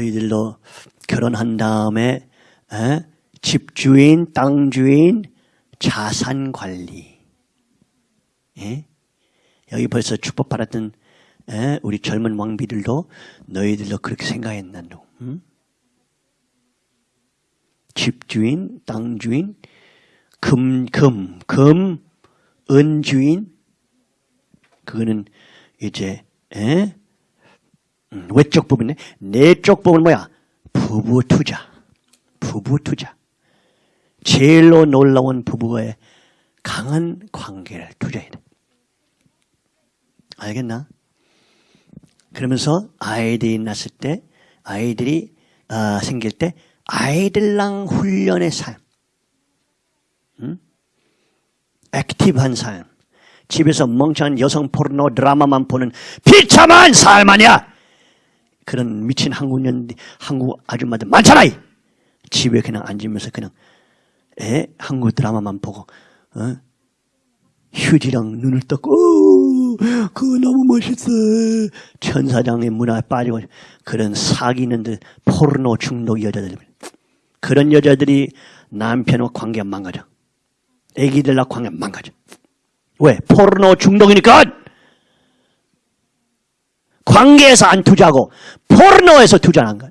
너희들도 결혼한 다음에 에? 집주인, 땅주인, 자산관리 예? 여기 벌써 축복받았던 에? 우리 젊은 왕비들도 너희들도 그렇게 생각했난도 응? 집주인, 땅주인, 금, 금, 금, 은주인, 그거는 이제, 에? 음, 외적 부분에, 내적 부분은 뭐야? 부부 투자. 부부 투자. 제일로 놀라운 부부의 강한 관계를 투자해야 돼. 알겠나? 그러면서 아이들이 낳았을 때, 아이들이 어, 생길 때 아이들랑 훈련의 삶, 응? 액티브한 삶, 집에서 멍청한 여성 포르노 드라마만 보는 비참한 삶 아니야. 그런 미친 한국 년 한국 아줌마들 많잖아. 집에 그냥 앉으면서 그냥 에 한국 드라마만 보고 어? 휴지랑 눈을 떠고 그거 너무 멋있어 천사장의 문화에 빠지고 그런 사귀는들 포르노 중독 여자들 그런 여자들이 남편과 관계 망가져 애기들과 관계 망가져 왜? 포르노 중독이니까 관계에서 안 투자하고 포르노에서 투자한 거야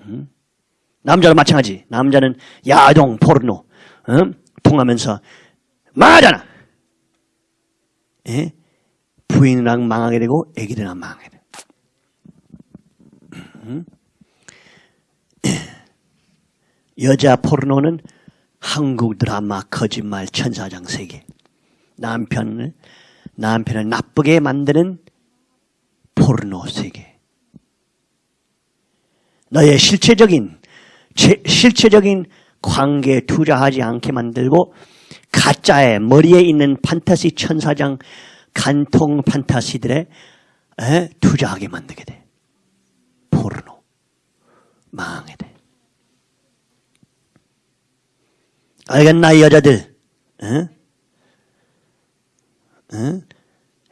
음? 남자도 마찬가지 남자는 야동 포르노 음? 통하면서 망하잖아. 예? 부인이랑 망하게 되고 애기들이랑 망하게 돼. 음? 여자 포르노는 한국 드라마 거짓말 천사장 세계. 남편을 남편을 나쁘게 만드는 포르노 세계. 너의 실체적인 실체적인 관계에 투자하지 않게 만들고 가짜의 머리에 있는 판타시 천사장 간통 판타시들에 에, 투자하게 만들게 돼. 포르노. 망하게 돼. 알겠나 이 여자들? 에? 에?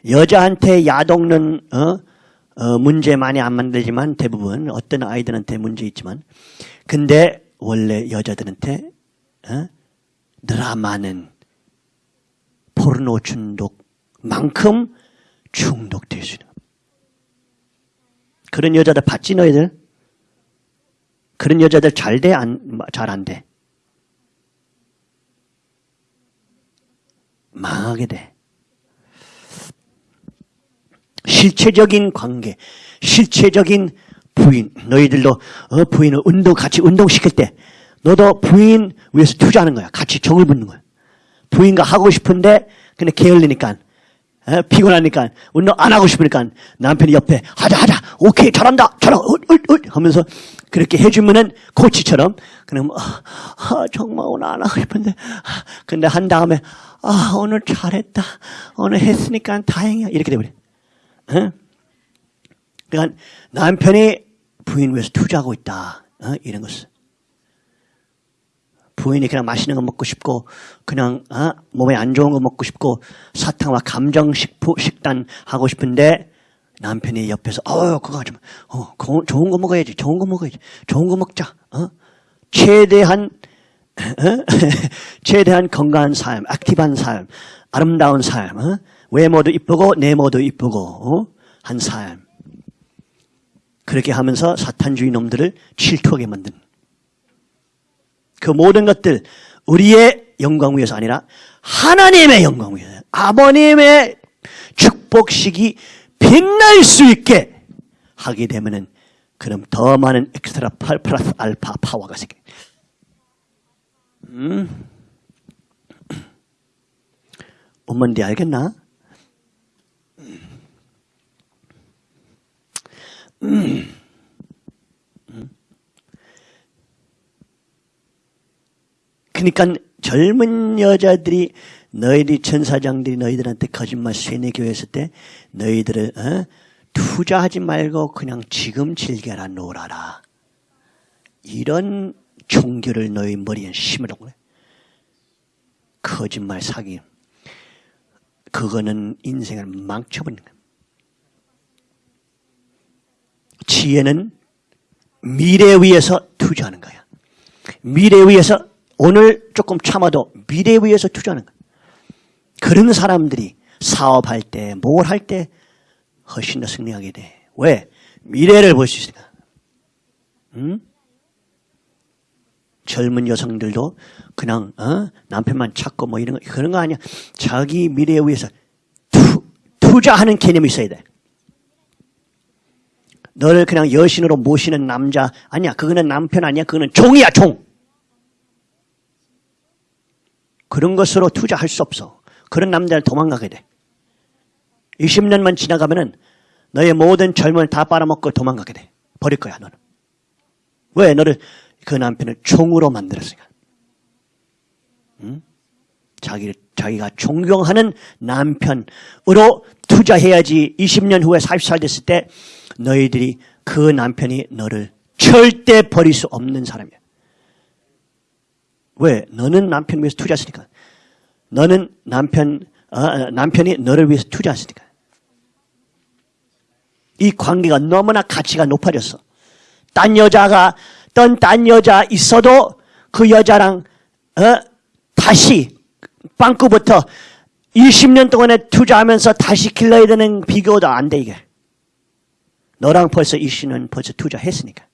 여자한테 야동는 어? 어, 문제 많이 안 만들지만 대부분 어떤 아이들한테 문제 있지만 근데 원래 여자들한테 어? 드라마는 포르노 중독만큼 중독될 수 있는 그런 여자들 봤지 너희들? 그런 여자들 잘 돼? 잘안 돼? 망하게 돼. 실체적인 관계, 실체적인 부인, 너희들도 어, 부인을 운동 같이 운동시킬 때 너도 부인 위해서 투자하는 거야. 같이 정을 붙는 거야. 부인과 하고 싶은데 근데 게을리니까 어, 피곤하니까 운동 안 하고 싶으니까 남편이 옆에 하자 하자 오케이 잘한다 잘하 어, 하면서 그렇게 해주면은 코치처럼 그냥 뭐, 아, 정말 오늘 안 하고 싶은데 근데 한 다음에 아 오늘 잘했다 오늘 했으니까 다행이야 이렇게 돼버려. 어? 그러니까 남편이 부인 위해서 투자하고 있다. 어? 이런 것을. 부인이 그냥 맛있는 거 먹고 싶고 그냥 어? 몸에 안 좋은 거 먹고 싶고 사탕과 감정 식포, 식단 하고 싶은데 남편이 옆에서 어 그거 하지 마. 어 좋은 거 먹어야지. 좋은 거 먹어야지. 좋은 거 먹자. 어? 최대한 어? 최대한 건강한 삶, 액티브한 삶, 아름다운 삶, 어? 외모도 이쁘고 내모도 이쁘고 어? 한 삶. 그렇게 하면서 사탄주의 놈들을 질투하게 만든 그 모든 것들 우리의 영광 위해서 아니라 하나님의 영광 위해서 아버님의 축복식이 빛날 수 있게 하게 되면은 그럼 더 많은 엑스트라 플러스 알파 파워가 생겨. 음. 엄마인데 알겠나? 그러니까 젊은 여자들이 너희들이 천사장들이 너희들한테 거짓말 쇠뇌 교회 했을 때 너희들을 어? 투자하지 말고 그냥 지금 즐겨라 놀아라. 이런 종교를 너희 머리에 심으라고 그래. 거짓말 사기. 그거는 인생을 망쳐버리는 거야. 지혜는 미래 위해서 투자하는 거야. 미래 위해서 오늘 조금 참아도 미래 위해서 투자하는 거야. 그런 사람들이 사업할 때, 뭘 할 때 훨씬 더 승리하게 돼. 왜? 미래를 볼 수 있으니까. 응? 젊은 여성들도 그냥 어? 남편만 찾고 뭐 이런 거 그런 거 아니야. 자기 미래에 위해서 투, 투자하는 개념이 있어야 돼. 너를 그냥 여신으로 모시는 남자 아니야. 그거는 남편 아니야. 그거는 종이야 종. 그런 것으로 투자할 수 없어. 그런 남자를 도망가게 돼. 20년만 지나가면은 너의 모든 젊음을 다 빨아먹고 도망가게 돼. 버릴 거야 너는. 왜? 너를 그 남편을 종으로 만들었으니까. 응? 자기, 자기가 존경하는 남편으로 투자해야지 20년 후에 40살 됐을 때 너희들이 그 남편이 너를 절대 버릴 수 없는 사람이야. 왜? 너는 남편 위해서 투자했으니까. 너는 남편, 어, 남편이 너를 위해서 투자했으니까. 이 관계가 너무나 가치가 높아졌어. 딴 여자가, 딴, 딴 여자 있어도 그 여자랑, 어, 다시, 빵꾸부터 20년 동안에 투자하면서 다시 길러야 되는 비교도 안 돼, 이게. 너랑 벌써 20년 벌써 투자했으니까.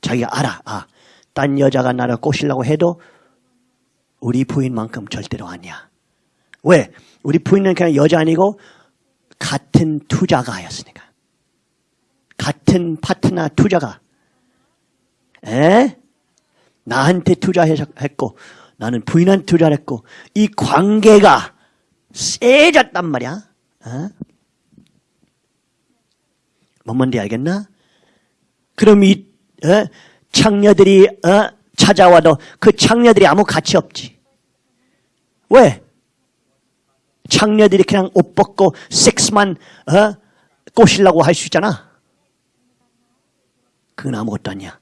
자기가 알아. 아, 딴 여자가 나를 꼬시려고 해도 우리 부인만큼 절대로 아니야. 왜? 우리 부인은 그냥 여자 아니고 같은 투자가였으니까. 같은 파트너 투자가. 에? 나한테 투자했고 나는 부인한테 투자를 했고 이 관계가 세졌단 말이야. 어? 뭔 말인지 알겠나? 그럼 이 어? 창녀들이 어? 찾아와도 그 창녀들이 아무 가치 없지. 왜? 창녀들이 그냥 옷 벗고 섹스만 어? 꼬시려고 할 수 있잖아. 그건 아무것도 아니야.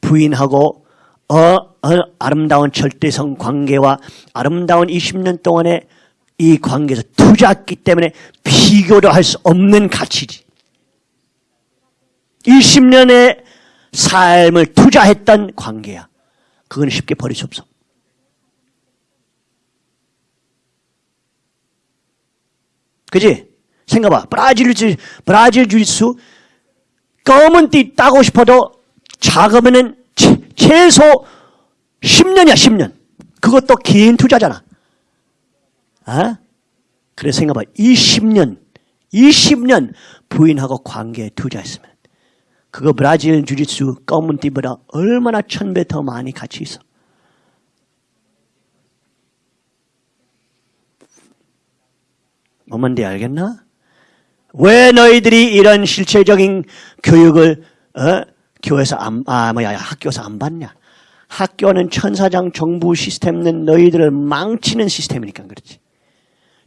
부인하고 어, 어, 아름다운 절대성 관계와 아름다운 20년 동안의 이 관계에서 투자했기 때문에 비교도 할 수 없는 가치지. 20년의 삶을 투자했던 관계야. 그건 쉽게 버릴 수 없어. 그지? 생각봐. 브라질 주 브라질 주짓수 검은 띠 따고 싶어도 작으면은 최소 10년이야, 10년. 그것도 긴 투자잖아. 아? 그래 생각봐. 20년, 20년 부인하고 관계에 투자했으면 그거 브라질 주짓수 검은 띠보다 얼마나 천배 더 많이 가치 있어. 뭐만데 알겠나? 왜 너희들이 이런 실체적인 교육을 어? 교회에서 안, 아 뭐야 학교에서 안 받냐? 학교는 천사장 정부 시스템은 너희들을 망치는 시스템이니까 그렇지.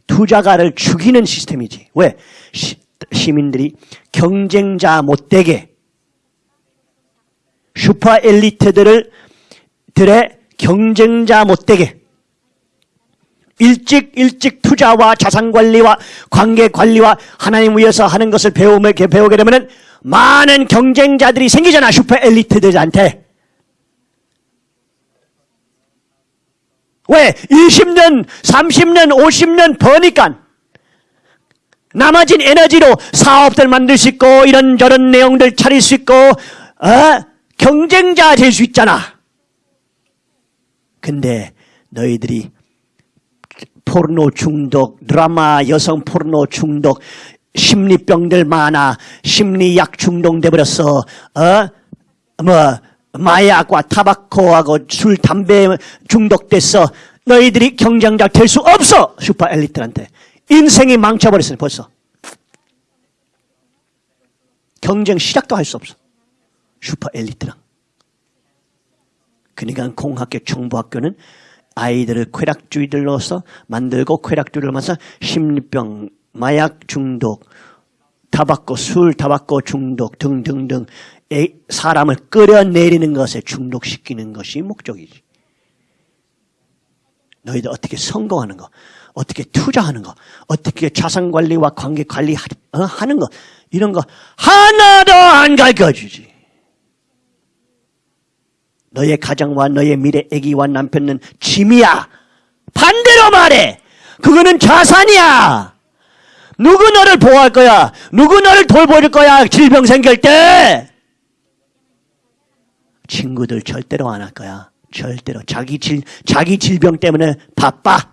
투자가를 죽이는 시스템이지. 왜? 시, 시민들이 경쟁자 못되게 슈퍼 엘리트들을 들의 경쟁자 못되게 일찍 일찍 투자와 자산 관리와 관계 관리와 하나님 위해서 하는 것을 배우면 배우게 되면 많은 경쟁자들이 생기잖아 슈퍼 엘리트들한테. 왜? 20년 30년 50년 버니까 남아진 에너지로 사업들 만들 수 있고 이런저런 내용들 차릴 수 있고 어? 경쟁자 될 수 있잖아. 근데 너희들이 포르노 중독, 드라마 여성 포르노 중독, 심리병들 많아, 심리약 중독 돼 버렸어. 어? 뭐 마약과 tobacco하고 술, 담배 중독됐어. 너희들이 경쟁자 될 수 없어. 슈퍼 엘리트한테. 인생이 망쳐버렸어 벌써. 경쟁 시작도 할 수 없어. 슈퍼 엘리트랑. 그러니까 공학교, 정부학교는 아이들을 쾌락주의들로서 만들고 쾌락주의를 만서 심리병, 마약 중독, 타바코, 술, 타바코 중독 등등등 사람을 끌어내리는 것에 중독시키는 것이 목적이지. 너희들 어떻게 성공하는 거, 어떻게 투자하는 거, 어떻게 자산 관리와 관계 관리 하, 어? 하는 거, 이런 거 하나도 안 가르쳐주지. 너의 가정과 너의 미래 애기와 남편은 짐이야. 반대로 말해. 그거는 자산이야. 누구 너를 보호할 거야? 누구 너를 돌볼 거야? 질병 생길 때? 친구들 절대로 안 할 거야. 절대로. 자기 질, 자기 질병 때문에 바빠.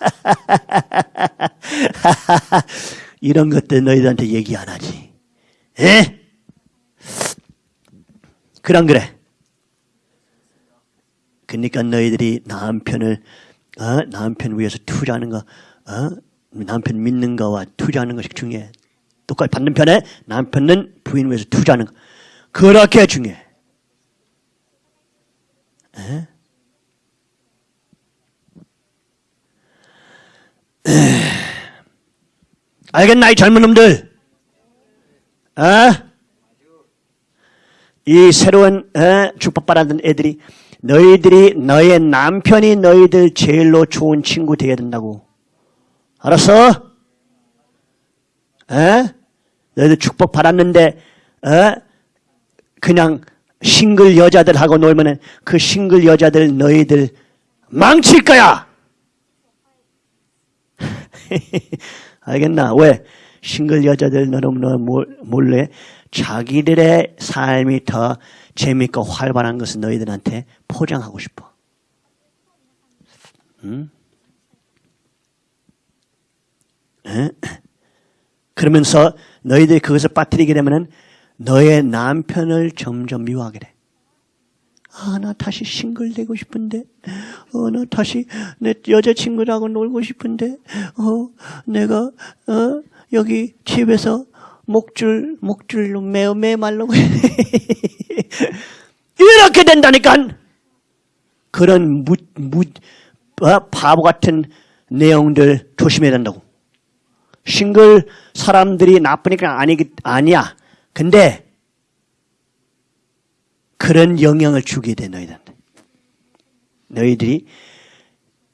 이런 것들 너희들한테 얘기 안 하지. 에? 그럼 그래. 그러니까 너희들이 남편을 어? 남편 위해서 투자하는 거, 어? 남편 믿는 거와 투자하는 것이 중요해. 똑같이 받는 편에 남편은 부인 위해서 투자하는 거. 그렇게 중요해. 에? 에. 알겠나 이 젊은 놈들? 어? 이 새로운 어? 축복받았던 애들이 너희들이 너의 남편이 너희들 제일로 좋은 친구 되어야 된다고. 알았어? 에? 너희들 축복 받았는데 에? 그냥 싱글 여자들하고 놀면은 그 싱글 여자들 너희들 망칠 거야. 알겠나? 왜? 싱글 여자들 너무너무 몰래 자기들의 삶이 더 재밌고 활발한 것을 너희들한테 포장하고 싶어. 응? 에? 그러면서 너희들이 그것을 빠뜨리게 되면은 너의 남편을 점점 미워하게 돼. 아, 나 다시 싱글 되고 싶은데, 어, 나 다시 내 여자친구라고 놀고 싶은데, 어, 내가, 어, 여기 집에서 목줄, 목줄로 매어 매 말라고 이렇게 된다니까! 그런 무, 무, 어, 바보 같은 내용들 조심해야 된다고. 싱글 사람들이 나쁘니까 아니, 아니야. 근데, 그런 영향을 주게 돼, 너희들한테. 너희들이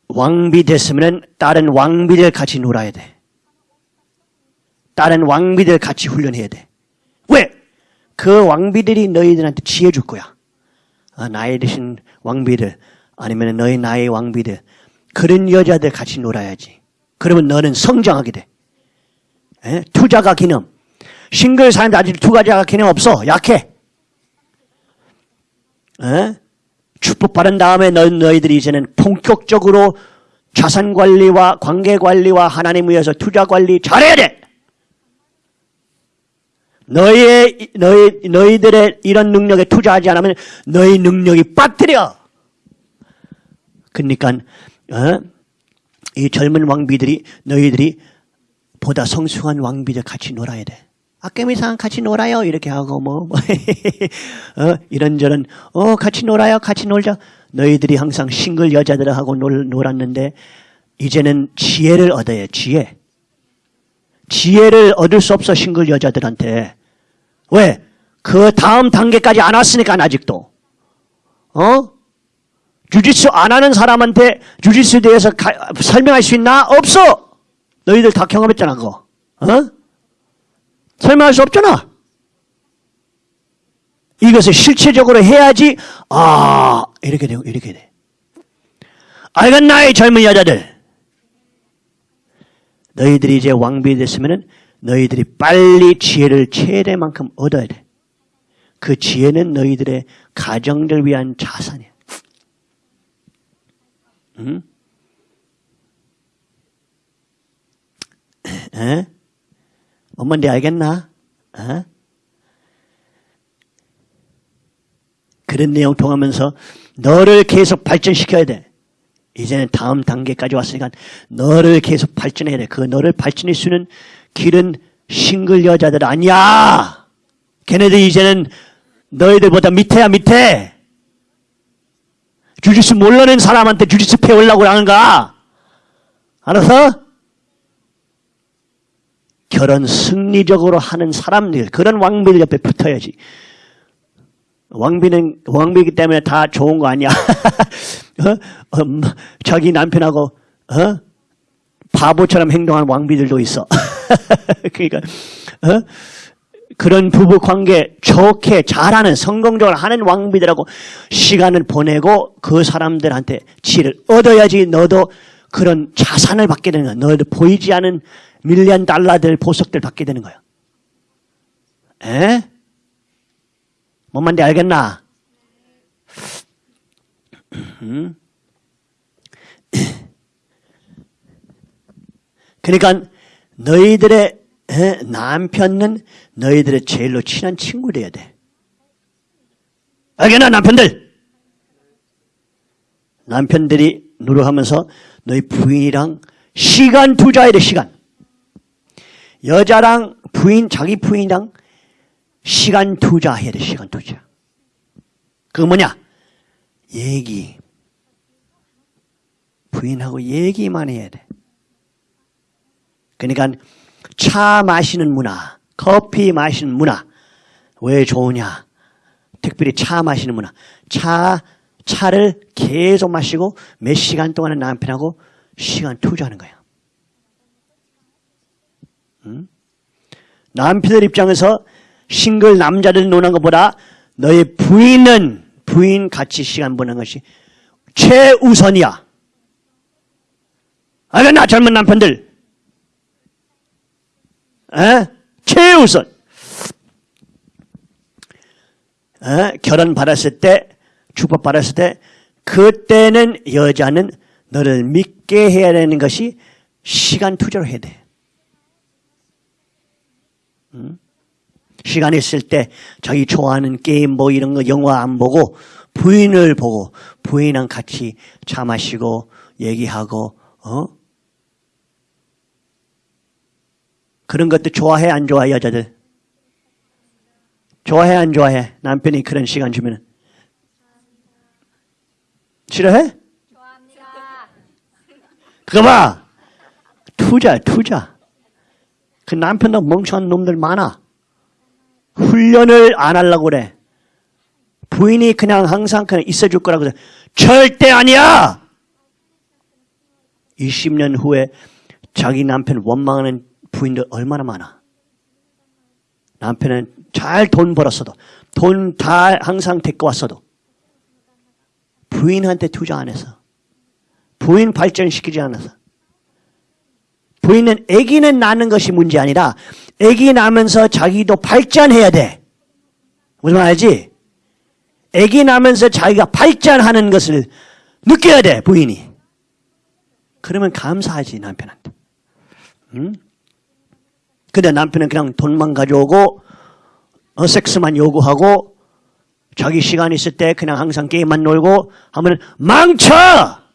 왕비 됐으면 다른 왕비들 같이 놀아야 돼. 다른 왕비들 같이 훈련해야 돼. 왜? 그 왕비들이 너희들한테 지혜 줄 거야. 아, 나이 드신 왕비들, 아니면 너희 나이 왕비들, 그런 여자들 같이 놀아야지. 그러면 너는 성장하게 돼. 에? 투자가 기념. 싱글 사람들 아직 투자가 기념 없어. 약해. 에? 축복받은 다음에 너, 너희들이 이제는 본격적으로 자산 관리와 관계 관리와 하나님 위해서 투자 관리 잘해야 돼. 너희의, 너희, 너희들의 이런 능력에 투자하지 않으면 너희 능력이 빠뜨려. 그러니까, 어? 이 젊은 왕비들이, 너희들이 보다 성숙한 왕비들 같이 놀아야 돼. 아깨미상 같이 놀아요. 이렇게 하고, 뭐, 뭐 어? 이런저런, 어, 같이 놀아요. 같이 놀자. 너희들이 항상 싱글 여자들하고 놀, 놀았는데, 이제는 지혜를 얻어야 지혜. 지혜를 얻을 수 없어 싱글 여자들한테 왜? 그 다음 단계까지 안 왔으니까 아직도 어? 주짓수 안 하는 사람한테 주짓수에 대해서 가, 설명할 수 있나? 없어 너희들 다 경험했잖아 그거 어? 설명할 수 없잖아 이것을 실체적으로 해야지 아 이렇게 되고 이렇게 돼 알겠나 이 젊은 여자들 너희들이 이제 왕비 됐으면 너희들이 빨리 지혜를 최대만큼 얻어야 돼. 그 지혜는 너희들의 가정들 위한 자산이야. 응? 에? 엄마인데 알겠나? 에? 그런 내용 통하면서 너를 계속 발전시켜야 돼. 이제는 다음 단계까지 왔으니까 너를 계속 발전해야 돼. 그 너를 발전할 수 있는 길은 싱글 여자들 아니야. 걔네들 이제는 너희들보다 밑에야 밑에. 주짓수 몰라는 사람한테 주짓수 배우려고 하는가? 알아서? 결혼 승리적으로 하는 사람들, 그런 왕비들 옆에 붙어야지. 왕비는, 왕비이기 때문에 다 좋은 거 아니야. 어? 어, 음, 자기 남편하고 어? 바보처럼 행동하는 왕비들도 있어. 그러니까 어? 그런 부부 관계 좋게 잘하는 성공적으로 하는 왕비들하고 시간을 보내고 그 사람들한테 지혜를 얻어야지 너도 그런 자산을 받게 되는 거야. 너도 보이지 않은 밀리언 달러들 보석들 받게 되는 거야. 에? 뭔 말인지 알겠나? 음? 그러니까 너희들의 에, 남편은 너희들의 제일로 친한 친구 돼야 돼. 알겠나 남편들? 남편들이 노력하면서 너희 부인이랑 시간 투자해야 돼 시간. 여자랑 부인 자기 부인이랑 시간 투자해야 돼 시간 투자. 그거 뭐냐? 얘기. 부인하고 얘기만 해야 돼. 그러니까 차 마시는 문화, 커피 마시는 문화 왜 좋으냐? 특별히 차 마시는 문화. 차 차를 계속 마시고 몇 시간 동안은 남편하고 시간 투자하는 거야. 응? 남편들 입장에서 싱글 남자들 노는 것보다 너의 부인은 부인 같이 시간 보내는 것이 최우선이야. 알겠나 젊은 남편들? 에? 최우선. 에? 결혼 받았을 때, 축복 받았을 때, 그때는 여자는 너를 믿게 해야 되는 것이 시간 투자로 해야 돼. 응? 시간 있을 때 자기 좋아하는 게임 뭐 이런 거 영화 안 보고 부인을 보고 부인랑 같이 차 마시고 얘기하고 어? 그런 것도 좋아해 안 좋아해 여자들? 좋아해 안 좋아해? 남편이 그런 시간 주면 싫어해? 좋아합니다. 그거 봐 투자 투자 그 남편도 멍청한 놈들 많아 훈련을 안 하려고 그래. 부인이 그냥 항상 그냥 있어줄 거라고 그래. 절대 아니야! 20년 후에 자기 남편 원망하는 부인들 얼마나 많아. 남편은 잘 돈 벌었어도 돈 다 항상 데리고 왔어도 부인한테 투자 안 해서 부인 발전시키지 않아서 부인은 아기는 낳는 것이 문제 아니라 아기 낳으면서 자기도 발전해야 돼. 무슨 말 알지? 아기 낳으면서 자기가 발전하는 것을 느껴야 돼 부인이. 그러면 감사하지 남편한테. 응? 근데 남편은 그냥 돈만 가져오고 어, 섹스만 요구하고 자기 시간 있을 때 그냥 항상 게임만 놀고 하면 망쳐!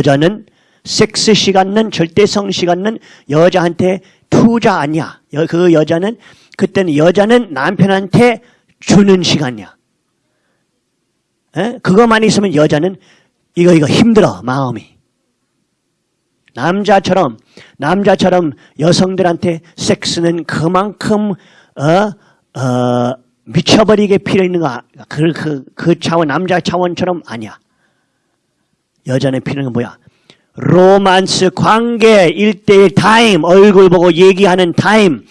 여자는 섹스 시간은 절대성 시간은 여자한테 투자 아니야. 여- 그 여자는 그때는 여자는 남편한테 주는 시간이야. 에? 그것만 있으면 여자는 이거 이거 힘들어 마음이. 남자처럼 남자처럼 여성들한테 섹스는 그만큼 어, 어, 미쳐버리게 필요 있는 거 그, 그, 그 차원 남자 차원처럼 아니야. 여자는 필요한 건 뭐야? 로만스 관계 일대일 타임 얼굴 보고 얘기하는 타임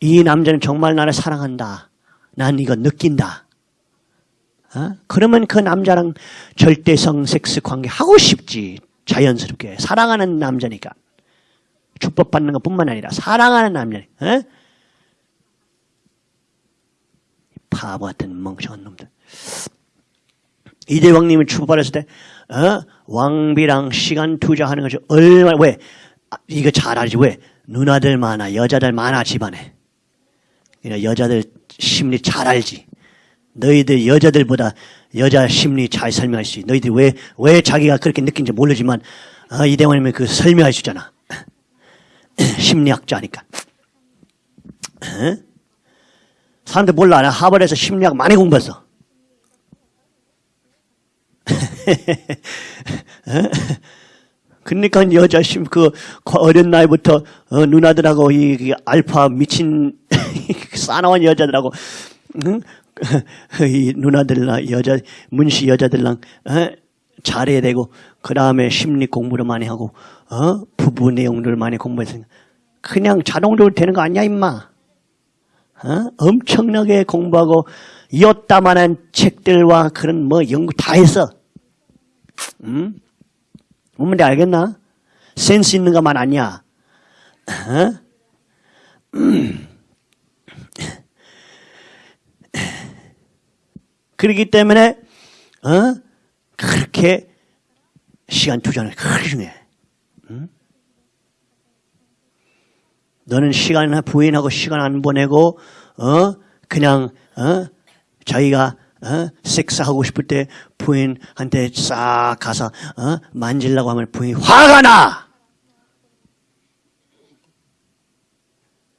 이 남자는 정말 나를 사랑한다. 난 이거 느낀다. 어? 그러면 그 남자랑 절대성 섹스 관계 하고 싶지. 자연스럽게. 사랑하는 남자니까. 축복받는 것 뿐만 아니라 사랑하는 남자니까. 어? 바보 같은 멍청한 놈들. 이대왕님이 축복받았을 때 어? 왕비랑 시간 투자하는 것이 얼마나 왜? 아, 이거 잘 알지 왜? 누나들 많아 여자들 많아 집안에. 여자들 심리 잘 알지. 너희들 여자들보다 여자 심리 잘 설명할 수 있어. 너희들 왜, 왜 자기가 그렇게 느낀지 모르지만, 아, 이대원님이 그 설명할 수 있잖아. 심리학자니까. 어? 사람들 몰라. 나 하버드에서 심리학 많이 공부했어. 그러니까 여자 심, 그, 어린 나이부터, 어, 누나들하고 이, 이 알파 미친, 싸나운 여자들하고, 응? 이 누나들랑 여자 문시 여자들랑 어? 잘해야 되고 그 다음에 심리 공부를 많이 하고 어? 부부 내용들을 많이 공부해서 그냥 자동적으로 되는 거 아니야 임마. 어? 엄청나게 공부하고 이었다만한 책들과 그런 뭐 연구 다 했어. 응? 뭔데 알겠나? 센스 있는 것만 아니야. 어? 그렇기 때문에 어? 그렇게 시간 투자는 그렇게 중요해. 응? 너는 시간 부인하고 시간 안 보내고 어 그냥 어 자기가 어 섹스하고 싶을 때 부인한테 싹 가서 어 만질라고 하면 부인이 화가 나.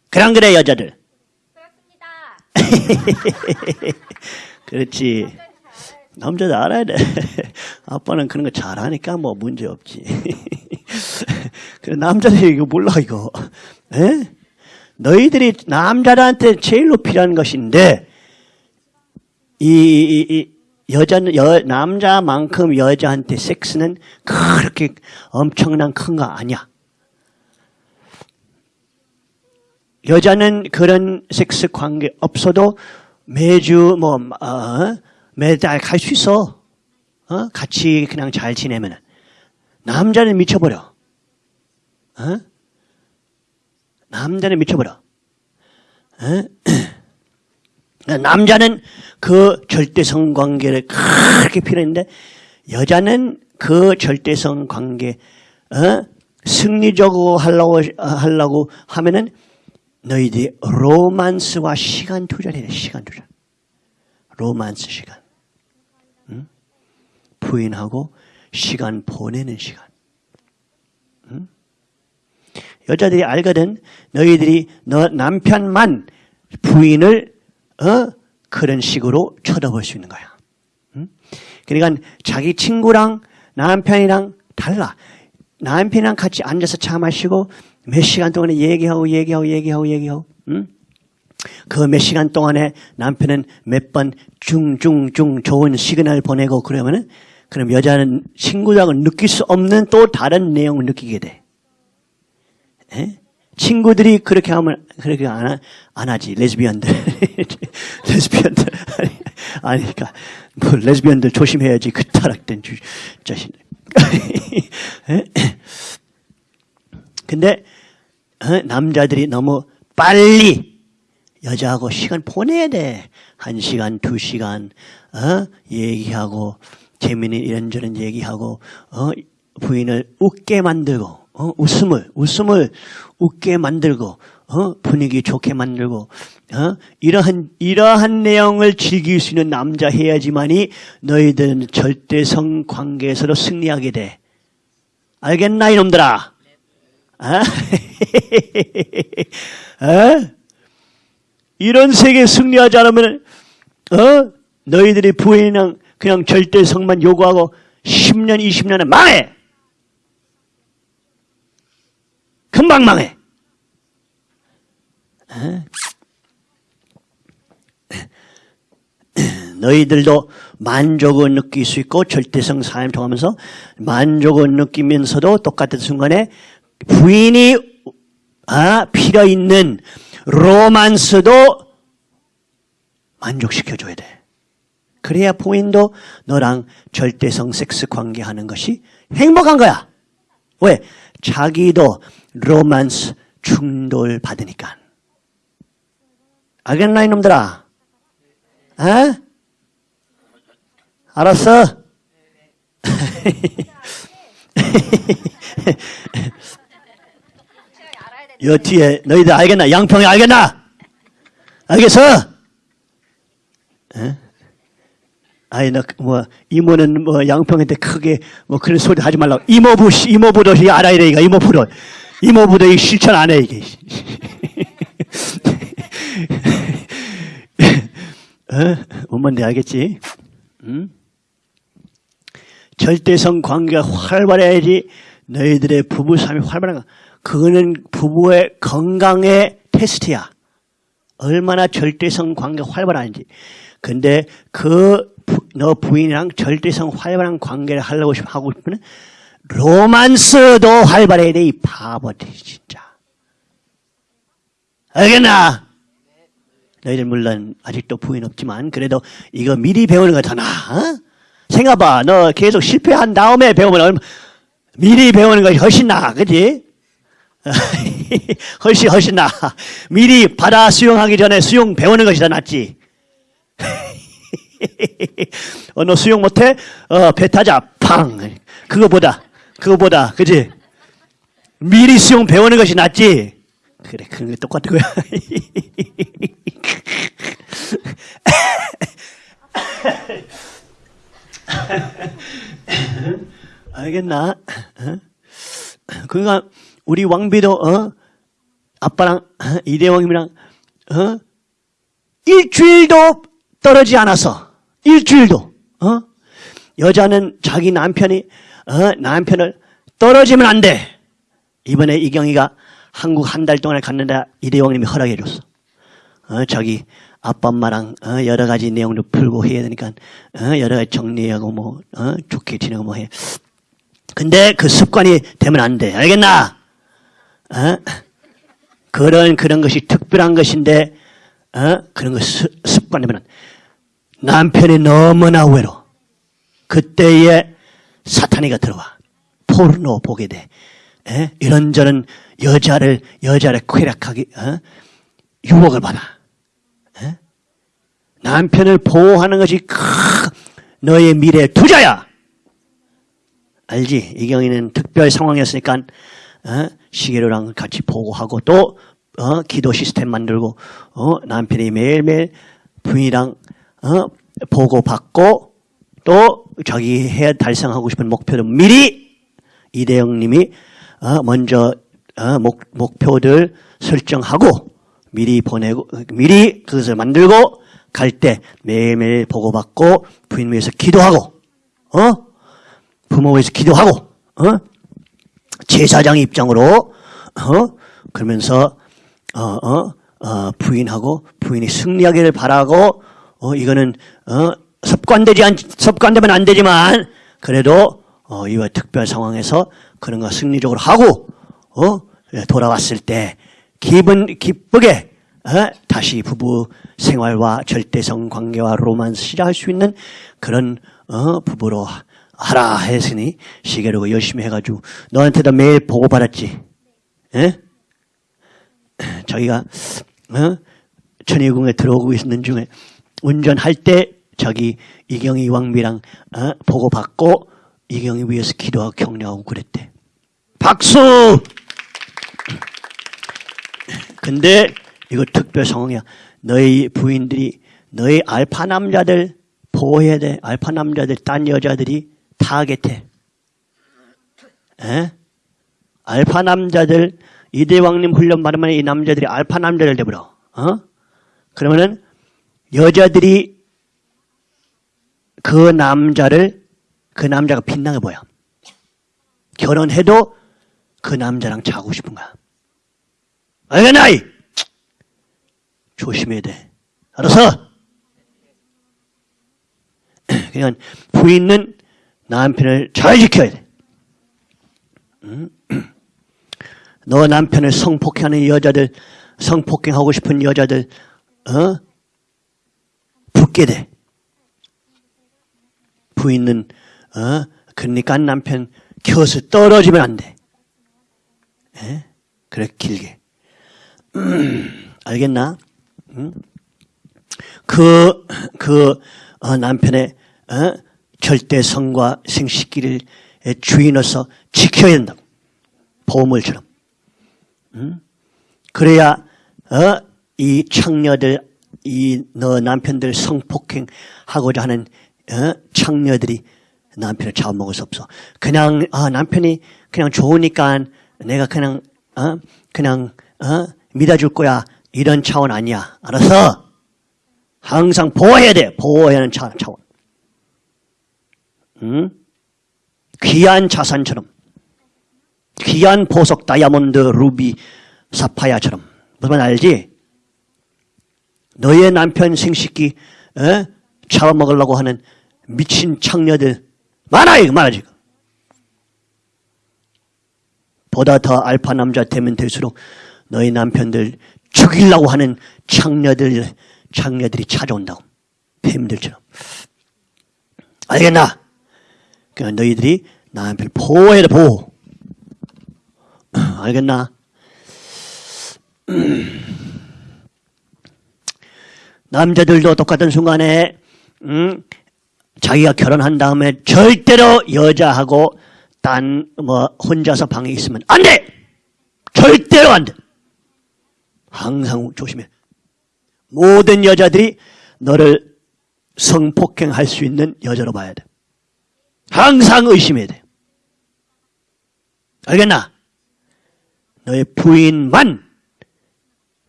그랑 그래 여자들. 그렇습니다. 그렇지. 남자도 알아야 돼. 아빠는 그런 거 잘하니까 뭐 문제 없지. 그래 남자들이 이거 몰라 이거. 에? 너희들이 남자들한테 제일로 필요한 것인데 이, 이, 이 여자는 여, 남자만큼 여자한테 섹스는 그렇게 엄청난 큰 거 아니야. 여자는 그런 섹스 관계 없어도 매주 뭐 어, 매달 갈 수 있어. 어? 같이 그냥 잘 지내면 남자는 미쳐버려. 어? 남자는 미쳐버려. 어? 남자는 그 절대성 관계를 그렇게 필요했는데 여자는 그 절대성 관계 어? 승리적으로 하려고 하려고 하면은 너희들이 로만스와 시간 투자를 해야 돼. 시간 투자. 로만스 시간. 응? 부인하고 시간 보내는 시간. 응? 여자들이 알거든. 너희들이 너 남편만 부인을 어? 그런 식으로 쳐다볼 수 있는 거야. 응? 그러니까 자기 친구랑 남편이랑 달라. 남편이랑 같이 앉아서 차 마시고 몇 시간 동안에 얘기하고 얘기하고 얘기하고 얘기하고 응? 그몇 시간 동안에 남편은 몇 번 중중중 좋은 시그널 보내고 그러면은 그럼 여자는 친구하고 느낄 수 없는 또 다른 내용을 느끼게 돼. 에? 친구들이 그렇게 하면 그렇게 안, 하, 안 하지 레즈비언들 레즈비언들 아니 그러니까 뭐 레즈비언들 조심해야지 그 타락된 주, 자신들 근데 어? 남자들이 너무 빨리 여자하고 시간 보내야 돼. 한 시간, 두 시간, 어? 얘기하고, 재미있는 이런저런 얘기하고, 어? 부인을 웃게 만들고, 어? 웃음을, 웃음을 웃게 만들고, 어? 분위기 좋게 만들고, 어? 이러한, 이러한 내용을 즐길 수 있는 남자 해야지만이 너희들은 절대성 관계에서도 승리하게 돼. 알겠나, 이놈들아? 아? 어? 이런 세계 승리하지 않으면, 어? 너희들이 부인이랑 그냥 절대성만 요구하고 10년, 20년은 망해! 금방 망해! 어? 너희들도 만족을 느낄 수 있고 절대성 삶을 통하면서 만족을 느끼면서도 똑같은 순간에 부인이 아, 필요 있는 로만스도 만족시켜줘야 돼. 그래야 부인도 너랑 절대성 섹스 관계하는 것이 행복한 거야. 왜? 자기도 로만스 충돌 받으니까. 알겠나 이놈들아? 어? 알았어? 여 뒤에 너희들 알겠나? 양평이 알겠나? 알겠어? 에? 아이 너뭐 이모는 뭐 양평한테 크게 뭐 그런 소리 하지 말라고 이모부 씨, 이모부도 이 알아야 돼 이거 이모부도 이모부도 이 실천 안 해 이게 어? 엄마인데 알겠지? 응? 절대성 관계가 활발해야지 너희들의 부부 삶이 활발한 거. 그거는 부부의 건강의 테스트야. 얼마나 절대성 관계가 활발한지. 근데 그 너 부인이랑 절대성 활발한 관계를 하려고 싶- 하고 싶으면 로만스도 활발해야 돼, 이 바보들, 진짜. 알겠나? 너희들 물론 아직도 부인 없지만 그래도 이거 미리 배우는 거더 나아. 어? 생각봐. 너 계속 실패한 다음에 배우면 얼마, 미리 배우는 것이 훨씬 나아. 그지? 훨씬 훨씬 나아. 미리 바다 수영하기 전에 수영 배우는 것이 더 낫지. 어, 너 수영 못해? 어, 배 타자. 팡. 그거보다, 그거보다, 그지? 미리 수영 배우는 것이 낫지? 그래, 그런 게 똑같은 거야. 알겠나? 어? 그러니까, 우리 왕비도, 어? 아빠랑, 어? 이대왕님이랑, 어? 일주일도 떨어지 않았어. 일주일도. 어? 여자는 자기 남편이 어? 남편을 떨어지면 안 돼. 이번에 이경이가 한국 한 달 동안 갔는데 이대왕님이 허락해 줬어. 어, 자기 아빠 엄마랑 어, 여러 가지 내용도 풀고 해야 되니까 어, 여러 가지 정리하고 뭐 어, 좋게 지내고 뭐 해. 근데 그 습관이 되면 안 돼. 알겠나? 어? 그런 그런 것이 특별한 것인데 어? 그런 거 습- 습관되면 안 돼. 남편이 너무나 외로. 그때에 사탄이가 들어와. 포르노 보게 돼. 에? 이런저런 여자를 여자를 쾌락하기 어? 유혹을 받아. 에? 남편을 보호하는 것이 크, 너의 미래 투자야. 알지? 이경이는 특별 상황이었으니까 어? 시계로랑 같이 보고하고 또 어? 기도 시스템 만들고 어? 남편이 매일매일 부인이랑 어? 보고받고 또 자기 해야 달성하고 싶은 목표를 미리 이대영 님이 어, 먼저 어, 목, 목표들 설정하고 미리 보내고 미리 그것을 만들고 갈 때 매일매일 보고받고 부인 위해서 기도하고 어? 부모 위해서 기도하고 어? 제사장 입장으로 어? 그러면서 어 어? 어, 부인하고 부인이 승리하기를 바라고 어 이거는 어 습관되지 않 습관되면 안 되지만 그래도 어 이와 특별 상황에서 그런 거 승리적으로 하고 어 예, 돌아왔을 때 기분 기쁘게 어? 다시 부부 생활과 절대성 관계와 로만스 시작할 수 있는 그런 어 부부로 하라 했으니 시계로 열심히 해가지고 너한테도 매일 보고 받았지. 예? 자기가 어? 천의궁에 들어오고 있는 중에 운전할 때 자기 이경희 왕비랑 어? 보고 받고 이경희 위해서 기도하고 격려하고 그랬대. 박수! 근데 이거 특별 상황이야. 너희 부인들이 너희 알파 남자들 보호해야 돼. 알파 남자들 딴 여자들이 타겟해. 에? 알파 남자들 이대왕님 훈련 받으면 이 남자들이 알파 남자를 되버려. 어? 그러면은 여자들이 그 남자를 그 남자가 빛나게 보여. 결혼해도 그 남자랑 자고 싶은 거야. 알겠나이? 조심해야 돼. 알아서? 그러니까 부인은 남편을 잘 지켜야 돼. 응? 너 남편을 성폭행하는 여자들, 성폭행하고 싶은 여자들, 어? 붙게 돼. 부인은, 어? 그러니까 남편 켜서 떨어지면 안 돼. 에? 그래, 길게. 음, 알겠나? 응? 그, 그, 어, 남편의, 어? 절대성과 생식기를 주인으로서 지켜야 된다고. 보물처럼. 응? 그래야, 어? 이 창녀들, 이 너 남편들 성폭행하고자 하는, 어? 창녀들이 남편을 잡아먹을 수 없어. 그냥, 아, 남편이 그냥 좋으니까 내가 그냥, 어? 그냥, 어? 믿어줄 거야. 이런 차원 아니야. 알아서? 항상 보호해야 돼. 보호해야 하는 차, 차원. 응? 귀한 자산처럼. 귀한 보석, 다이아몬드, 루비, 사파야처럼. 무슨 말 알지? 너의 남편 생식기 어? 잡아먹으려고 하는 미친 창녀들 많아요 많아 지금 보다 더 알파 남자 되면 될수록 너희 남편들 죽이려고 하는 창녀들 창녀들이 찾아온다고 뱀들처럼 알겠나? 그러니까 너희들이 남편 보호해야 돼 보호 알겠나? 남자들도 똑같은 순간에 음, 자기가 결혼한 다음에 절대로 여자하고 딴 뭐 혼자서 방에 있으면 안 돼. 절대로 안 돼. 항상 조심해. 모든 여자들이 너를 성폭행할 수 있는 여자로 봐야 돼. 항상 의심해야 돼. 알겠나? 너의 부인만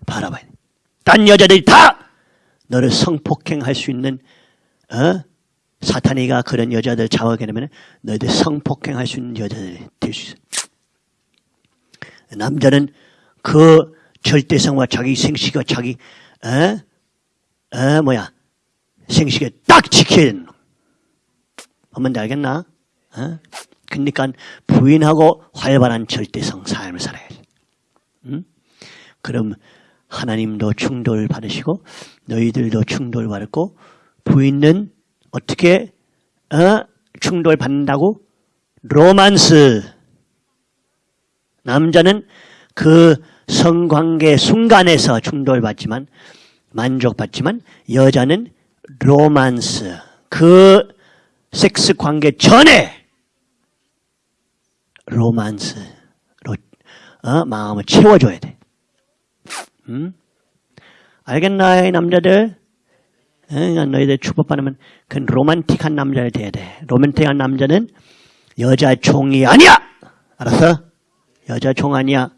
바라봐야 돼. 딴 여자들이 다 너를 성폭행할 수 있는 어? 사탄이가 그런 여자들 잡아게 되면 너희들 성폭행할 수 있는 여자들이 될 수 있어. 남자는 그 절대성과 자기 생식과 자기 어? 어 뭐야 생식에 딱 지켜야 되는 어머니 알겠나? 어? 그러니까 부인하고 활발한 절대성 삶을 살아야지. 응? 그럼 하나님도 충돌 받으시고 너희들도 충돌 받고 부인은 어떻게 어? 충돌 받는다고? 로만스. 남자는 그 성관계 순간에서 충돌받지만 만족받지만 여자는 로만스. 그 섹스 관계 전에 로만스로 어? 마음을 채워줘야 돼. 음? 알겠나, 이 남자들? 어, 너희들 축복받으면 그 로man틱한 남자를 돼야 돼. 로맨틱한 남자는 여자 종이 아니야! 알았어? 여자 종 아니야.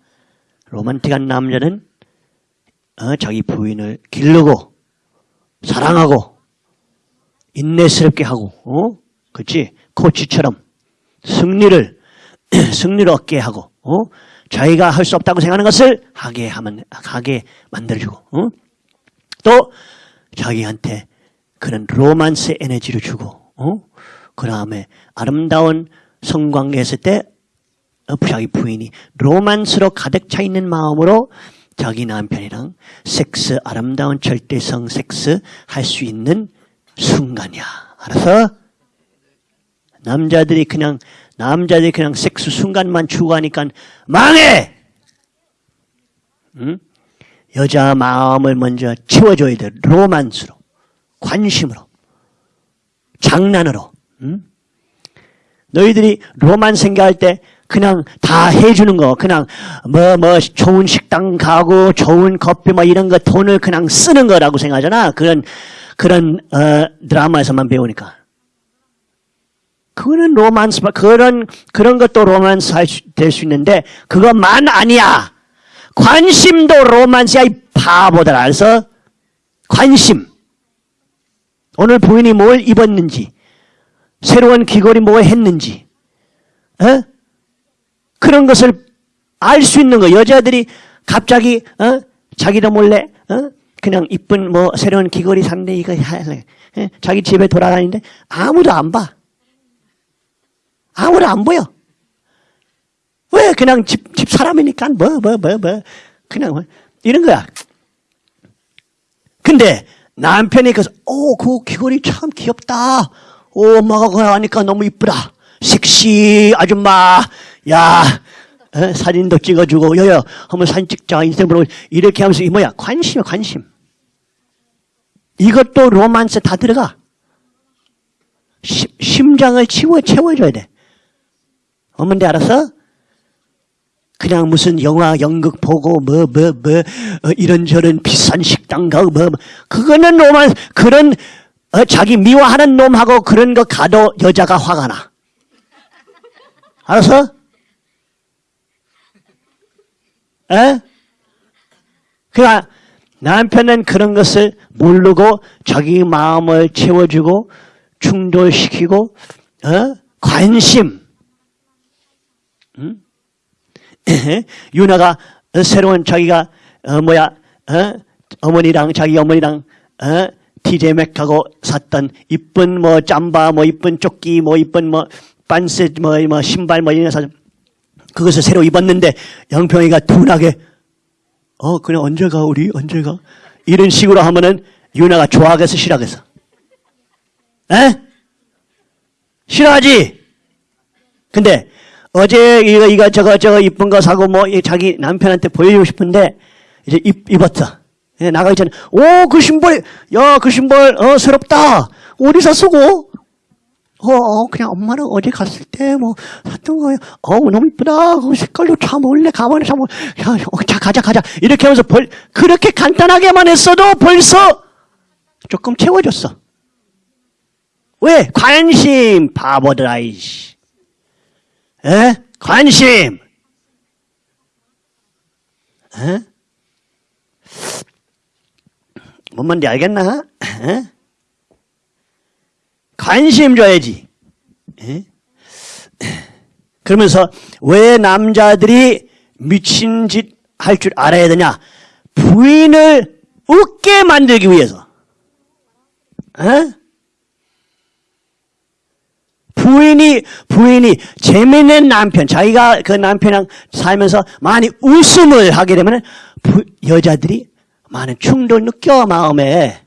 로man틱한 남자는 어, 자기 부인을 기르고 사랑하고 인내스럽게 하고 어? 그렇지? 코치처럼 승리를 승리를 얻게 하고 어? 자기가 할 수 없다고 생각하는 것을 하게 하면 하게 만들어주고 어? 또 자기한테 그런 로만스 에너지를 주고 어? 그 다음에 아름다운 성관계 했을 때 어, 자기 부인이 로만스로 가득 차 있는 마음으로 자기 남편이랑 섹스 아름다운 절대성 섹스 할 수 있는 순간이야. 알아서? 남자들이 그냥 남자들이 그냥 섹스 순간만 추구하니까 망해. 응? 여자 마음을 먼저 채워줘야 돼. 로만스로, 관심으로, 장난으로. 응? 너희들이 로만스 생각할 때 그냥 다 해주는 거, 그냥 뭐, 뭐, 좋은 식당 가고, 좋은 커피 뭐 이런 거 돈을 그냥 쓰는 거라고 생각하잖아. 그런, 그런, 어, 드라마에서만 배우니까. 그거는 로만스, 그런, 그런 것도 로만스 될 수 있는데, 그것만 아니야. 관심도 로만스야, 이 바보들. 알았어? 관심. 오늘 부인이 뭘 입었는지, 새로운 귀걸이 뭐 했는지, 어? 그런 것을 알 수 있는 거. 여자들이 갑자기, 어? 자기도 몰래, 어? 그냥 이쁜 뭐 새로운 귀걸이 샀는데 이거 할래. 어? 자기 집에 돌아다니는데 아무도 안 봐. 아무도 안 보여. 왜? 그냥 집, 집 사람이니까 뭐, 뭐, 뭐, 뭐. 그냥 뭐. 이런 거야. 근데 남편이 그래서, 오, 그 귀걸이 참 귀엽다. 오, 엄마가 그거 하니까 너무 이쁘다. 섹시 아줌마. 야, 어? 사진도 찍어주고, 여여, 한번 사진 찍자. 인생으로 이렇게 하면서, 이 뭐야? 관심이야, 관심. 이것도 로만스 다 들어가. 시, 심장을 채워, 채워줘야 돼. 어머니 알았어? 그냥 무슨 영화, 연극 보고, 뭐, 뭐, 뭐, 어, 이런저런 비싼 식당 가고, 뭐, 뭐. 그거는 로만, 그런, 어, 자기 미워하는 놈하고 그런 거 가도 여자가 화가 나. 알았어? 에? 그러니까 남편은 그런 것을 모르고 자기 마음을 채워주고 충돌시키고 어? 관심 응? 유나가 새로운 자기가 어, 뭐야 어? 어머니랑 자기 어머니랑 어? TJ 맥하고 샀던 이쁜 뭐 짬바 뭐 이쁜 조끼 뭐 이쁜 뭐 반스 뭐, 뭐 신발 뭐 이런 거 사. 그것을 새로 입었는데 영평이가 둔하게 어 그냥 언제 가 우리 언제 가 이런 식으로 하면은 유나가 좋아하겠어 싫어하겠어? 에? 싫어하지? 근데 어제 이거 이거 저거 저거 이쁜 거 사고 뭐 자기 남편한테 보여주고 싶은데 이제 입, 입었어. 예, 나가기 전에 오 그 신발 야 그 신발 어 새롭다 어디서 쓰고 어, 어, 그냥 엄마는 어제 갔을 때 뭐 샀던 거예요. 어 너무 이쁘다. 그 색깔도 참 원래 가만히 참 야, 어, 자 가자 가자 이렇게 하면서 벌 그렇게 간단하게만 했어도 벌써 조금 채워졌어. 왜 관심 바보들 아이씨. 에? 관심. 에? 뭔 말인지 알겠나? 에? 관심 줘야지. 에? 그러면서 왜 남자들이 미친 짓 할 줄 알아야 되냐? 부인을 웃게 만들기 위해서. 에? 부인이 부인이 재밌는 남편 자기가 그 남편이랑 살면서 많이 웃음을 하게 되면 여자들이 많은 충돌 느껴 마음에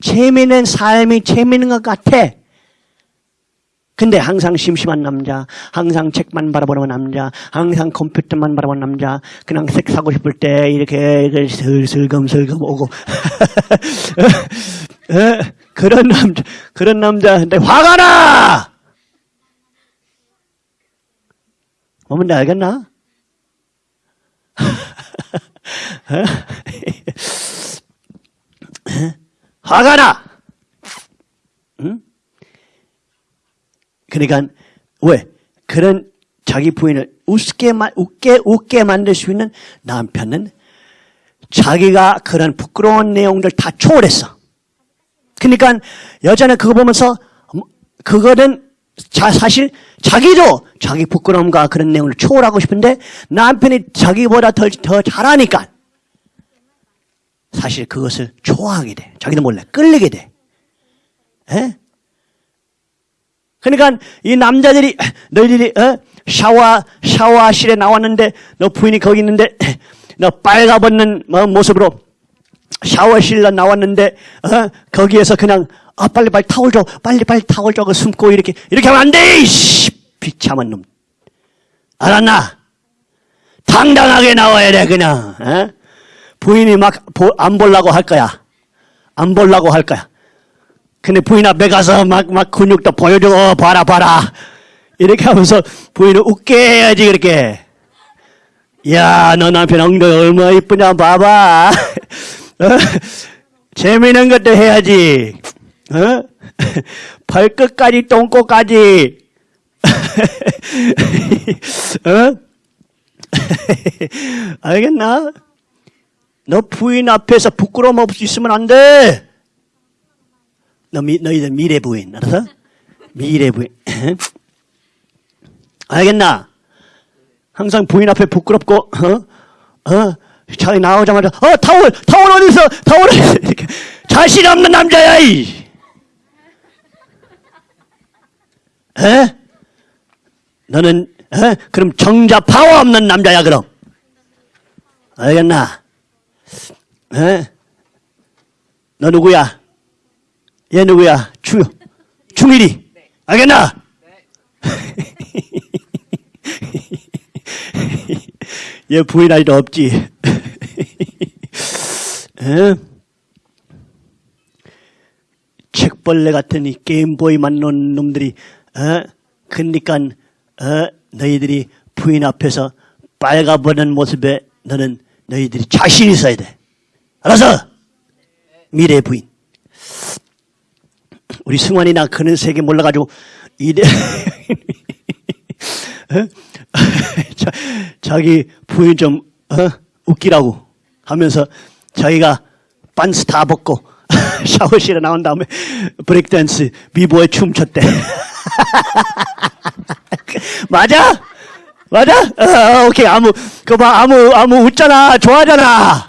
재미있는 삶이 재미있는 것 같아. 근데 항상 심심한 남자, 항상 책만 바라보는 남자, 항상 컴퓨터만 바라보는 남자, 그냥 색 사고 싶을 때 이렇게 슬슬금슬금 오고 그런 남자, 그런 남자한테 화가 나! 뭐면 알겠나? 화가 나! 응? 그러니까, 왜? 그런 자기 부인을 웃게, 웃게, 웃게 만들 수 있는 남편은 자기가 그런 부끄러운 내용들 다 초월했어. 그러니까 여자는 그거 보면서 그거는 자, 사실 자기도 자기 부끄러움과 그런 내용을 초월하고 싶은데 남편이 자기보다 더, 더 잘하니까 사실 그것을 좋아하게 돼. 자기도 몰래 끌리게 돼. 에? 그러니까 이 남자들이 너희들이 어? 샤워 샤워실에 나왔는데 너 부인이 거기 있는데 너 빨가벗는 뭐 모습으로 샤워실로 나왔는데 어? 거기에서 그냥 아 빨리 빨리 타올 줘 빨리 빨리 타올 줘그 숨고 이렇게 이렇게 하면 안 돼! 이씨 비참한 놈 알았나? 당당하게 나와야 돼 그냥 어? 부인이 막안 보려고 할 거야 안 보려고 할 거야 근데 부인 앞에 가서 막 막 근육도 보여주고 어, 봐라 봐라 이렇게 하면서 부인을 웃게 해야지 그렇게 야 너 남편 엉덩이 얼마나 이쁘냐 봐봐 어? 재미있는 것도 해야지. 어? 발끝까지 똥꼬까지. 어? 알겠나? 너 부인 앞에서 부끄러움 없이 있으면 안 돼. 너 미, 너희들 미래 부인, 알았어? 미래 부인. 알겠나? 항상 부인 앞에 부끄럽고, 어? 어? 자기 나오자마자 어 타월 타월 어디 있어 타월 어디 있어 이렇게 자신 없는 남자야 이. 에? 너는 에? 그럼 정자 파워 없는 남자야 그럼 알겠나? 에? 너 누구야? 얘 누구야? 중 중일이 알겠나? 얘 부인 아이도 없지. 책벌레 같은 이 게임보이만 놓은 놈들이, 어? 그니까, 어? 너희들이 부인 앞에서 빨가보는 모습에 너는 너희들이 자신 있어야 돼. 알아서! 미래 부인. 우리 승환이나 그런 세계 몰라가지고, 이래, 어? 자, 자기 부인 좀 어? 웃기라고 하면서 자기가 반스 다 벗고 샤워실에 나온 다음에 브레이크댄스 비보에 춤췄대. 맞아? 맞아? 어, 오케이 아무 그봐 아무 아무 웃잖아 좋아하잖아.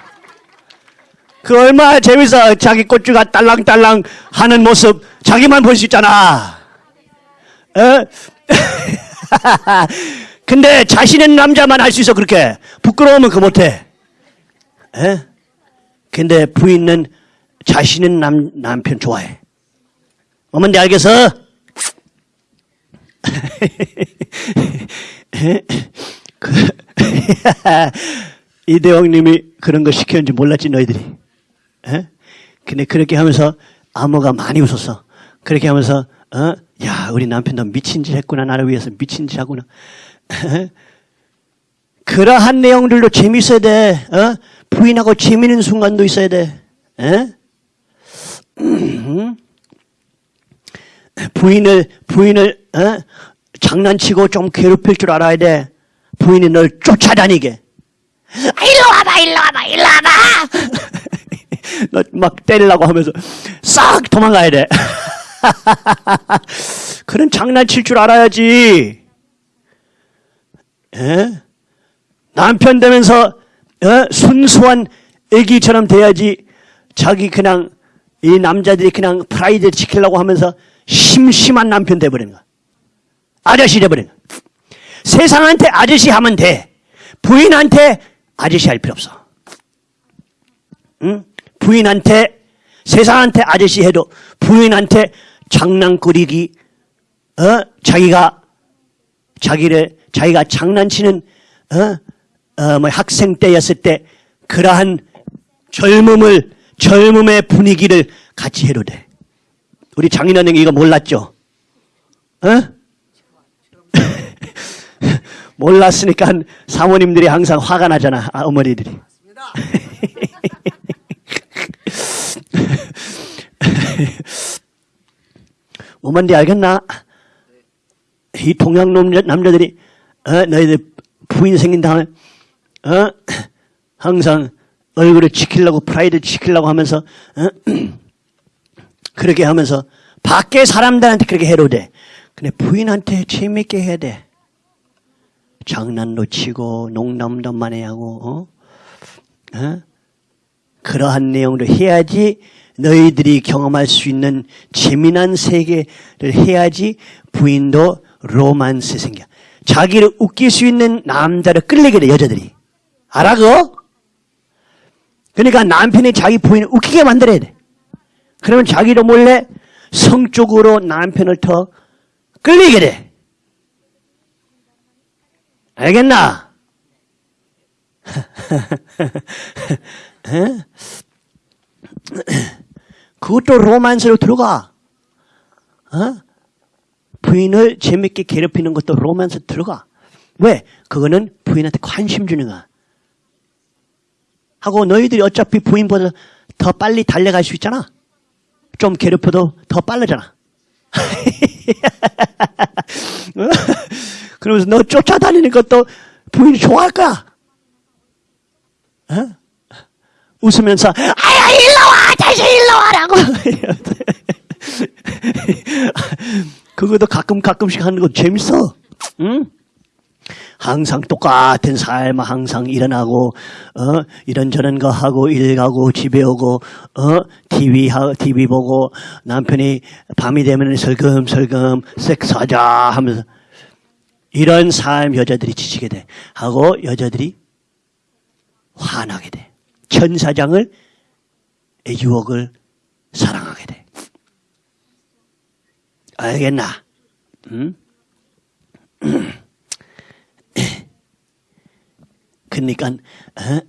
그 얼마나 재밌어. 자기 꽃주가 딸랑딸랑 하는 모습 자기만 볼 수 있잖아. 어? 근데 자신은 남자만 할 수 있어 그렇게. 부끄러우면 그 못해. 에? 근데 부인은 자신은 남, 남편 좋아해. 어머니 알겠어? 그, 이대왕님이 그런 거 시켰는지 몰랐지 너희들이. 에? 근데 그렇게 하면서 암호가 많이 웃었어. 그렇게 하면서 어? 야 우리 남편도 미친 짓 했구나 나를 위해서 미친 짓 하구나. 그러한 내용들도 재밌어야 돼. 어? 부인하고 재미있는 순간도 있어야 돼. 에? 부인을 부인을 어? 장난치고 좀 괴롭힐 줄 알아야 돼. 부인이 널 쫓아다니게. 아, 일로 와봐, 일로 와봐, 일로 와봐. 너막 때리려고 하면서 싹 도망가야 돼. 그런 장난칠 줄 알아야지. 에? 남편 되면서 어? 순수한 애기처럼 돼야지. 자기 그냥 이 남자들이 그냥 프라이드 지키려고 하면서 심심한 남편 돼버리는 거야. 아저씨 돼버리는 거야. 세상한테 아저씨 하면 돼. 부인한테 아저씨 할 필요 없어. 응? 부인한테 세상한테 아저씨 해도 부인한테 장난꾸리기 어? 자기가 자기를 자기가 장난치는 어? 어, 뭐 학생 때였을 때 그러한 젊음을 젊음의 분위기를 같이 해도 돼. 우리 장인어른 이거 몰랐죠? 어? 몰랐으니까 사모님들이 항상 화가 나잖아. 아, 어머니들이. 뭐 뭔지 알겠나? 이 동양 남자들이 어, 너희들 부인 생긴 다음에 어? 항상 얼굴을 지키려고 프라이드 지키려고 하면서 어? 그렇게 하면서 밖에 사람들한테 그렇게 해도 돼. 근데 부인한테 재밌게 해야 돼. 장난도 치고 농담도 많이 하고 어? 어? 그러한 내용도 해야지 너희들이 경험할 수 있는 재미난 세계를 해야지 부인도 로만스 생겨. 자기를 웃길 수 있는 남자를 끌리게 돼 여자들이. 알아 그거? 그러니까 남편이 자기 부인을 웃기게 만들어야 돼. 그러면 자기도 몰래 성적으로 남편을 더 끌리게 돼. 알겠나? 그것도 로만스로 들어가. 어? 부인을 재밌게 괴롭히는 것도 로만스 들어가. 왜? 그거는 부인한테 관심 주는 거야. 하고 너희들이 어차피 부인보다 더 빨리 달려갈 수 있잖아. 좀 괴롭혀도 더 빠르잖아. 그러면서 너 쫓아다니는 것도 부인이 좋아할 거야. 어? 웃으면서 아야 일로 와 다시 일로 와라고 그것도 가끔 가끔씩 하는 거 재밌어. 응? 항상 똑같은 삶 항상 일어나고 어? 이런저런 거 하고 일 가고 집에 오고 어? TV 하 TV 보고 남편이 밤이 되면 설금설금 섹스하자 하면서 이런 삶 여자들이 지치게 돼. 하고 여자들이 화나게 돼. 천사장을 유혹을 사랑하게 돼. 알겠나? 응? 그러니까 어?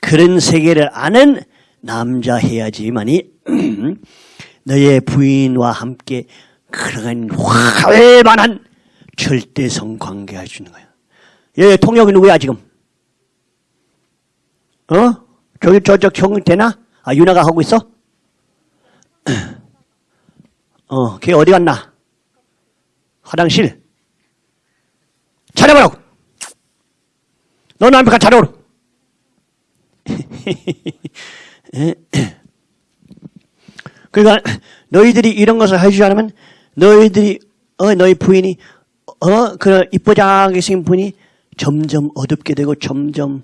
그런 세계를 아는 남자 해야지만이 너의 부인과 함께 그런 활만한 절대성 관계할 수 있는 거야. 얘 통역이 누구야 지금? 어? 저기 저쪽 형 되나? 아 유나가 하고 있어? 어, 걔 어디 갔나? 화장실. 찾아보라고. 너 남편 찾아오라. 그러니까 너희들이 이런 것을 해주지 않으면 너희들이 어 너희 부인이 어 그런 이쁘장하게 생긴 분이 점점 어둡게 되고 점점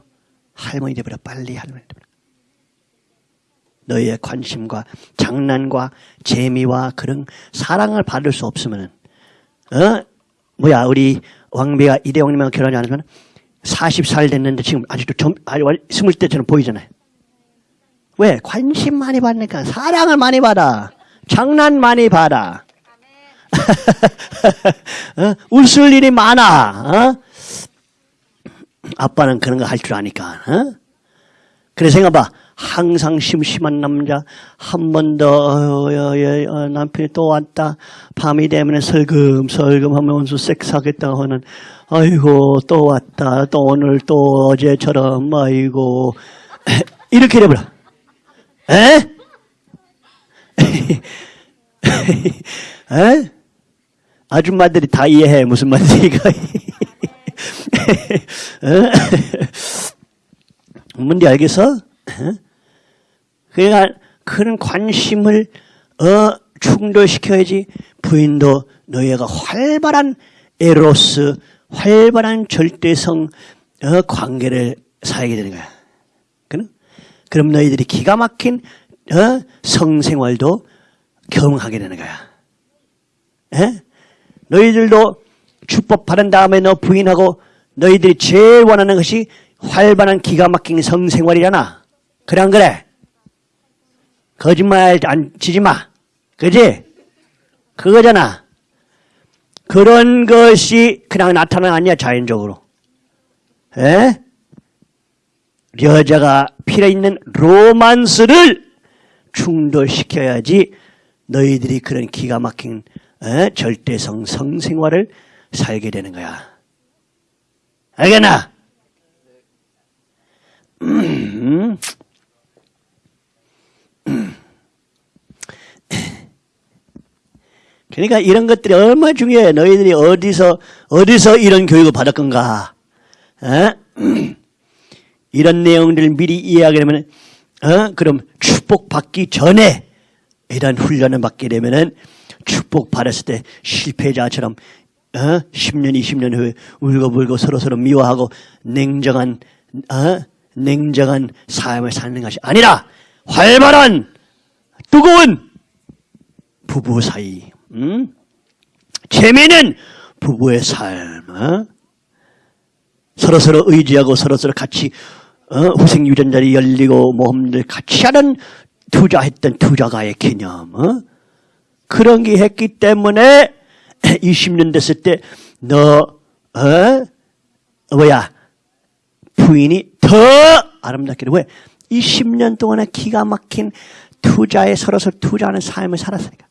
할머니 되버려 빨리 할머니 되버려. 너희의 관심과 장난과 재미와 그런 사랑을 받을 수 없으면은 어 뭐야 우리 왕비가 이대왕님하고 결혼하지 않으면 40살 됐는데 지금 아직도 점, 아직 20대처럼 보이잖아요. 왜? 관심 많이 받으니까 사랑을 많이 받아. 장난 많이 받아. 어? 웃을 일이 많아. 어? 아빠는 그런 거 할 줄 아니까. 어? 그래 생각봐. 항상 심심한 남자 한 번더 어, 남편이 또 왔다 밤이 되면 설금설금 하면서 섹스하겠다 하는 아이고 또 왔다. 또 오늘 또 어제처럼 아이고. 이렇게 돼버려. 에? 에? 아줌마들이 다 이해해. 무슨 이거 뭔지 알겠어? 그러니까 그런 관심을 어, 충돌시켜야지 부인도 너희가 활발한 에로스, 활발한 절대성 어, 관계를 살게 되는 거야. 그럼, 너희들이 기가 막힌 어, 성생활도 경험하게 되는 거야. 에? 너희들도 축복 받은 다음에 너 부인하고 너희들이 제일 원하는 것이 활발한 기가 막힌 성생활이잖아. 그래 안 그래? 거짓말 안 치지 마. 그지? 그거잖아. 그런 것이 그냥 나타나는 아니야 자연적으로. 에? 여자가 필요 있는 로만스를 충돌시켜야지 너희들이 그런 기가 막힌 에? 절대성 성생활을 살게 되는 거야. 알겠나? 음. 그러니까 이런 것들이 얼마나 중요해. 너희들이 어디서, 어디서 이런 교육을 받을 건가. 어? 이런 내용들을 미리 이해하게 되면, 어? 그럼 축복받기 전에 이런 훈련을 받게 되면은 축복 받았을 때 실패자처럼 어? 10년, 20년 후에 울고불고 서로서로 미워하고 냉정한, 어? 냉정한 삶을 사는 것이 아니라 활발한 뜨거운 부부 사이 음? 재미는 부부의 삶 어? 서로서로 의지하고 서로서로 같이 어? 후생 유전자리 열리고 모험들 같이 하는 투자했던 투자가의 개념 어? 그런 게 했기 때문에 20년 됐을 때너 어? 뭐야 부인이 더 아름답게 왜? 20년 동안에 기가 막힌 투자에 서로서 투자하는 삶을 살았으니까.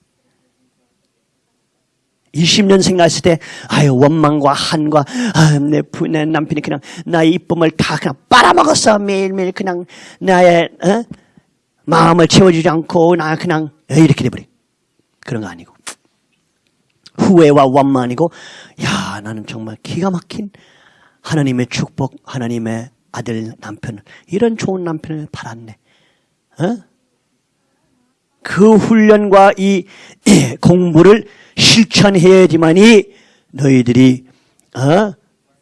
20년 생각했을 때, 아유, 원망과 한과, 아, 내, 부, 내 남편이 그냥 나의 이쁨을 다 그냥 빨아먹었어. 매일매일 그냥 나의, 어? 마음을 채워주지 않고, 나 그냥, 이렇게 돼버려. 그런 거 아니고. 후회와 원망이고, 야, 나는 정말 기가 막힌 하나님의 축복, 하나님의 아들, 남편, 이런 좋은 남편을 받았네. 어? 그 훈련과 이 공부를 실천해야지만이 너희들이 어?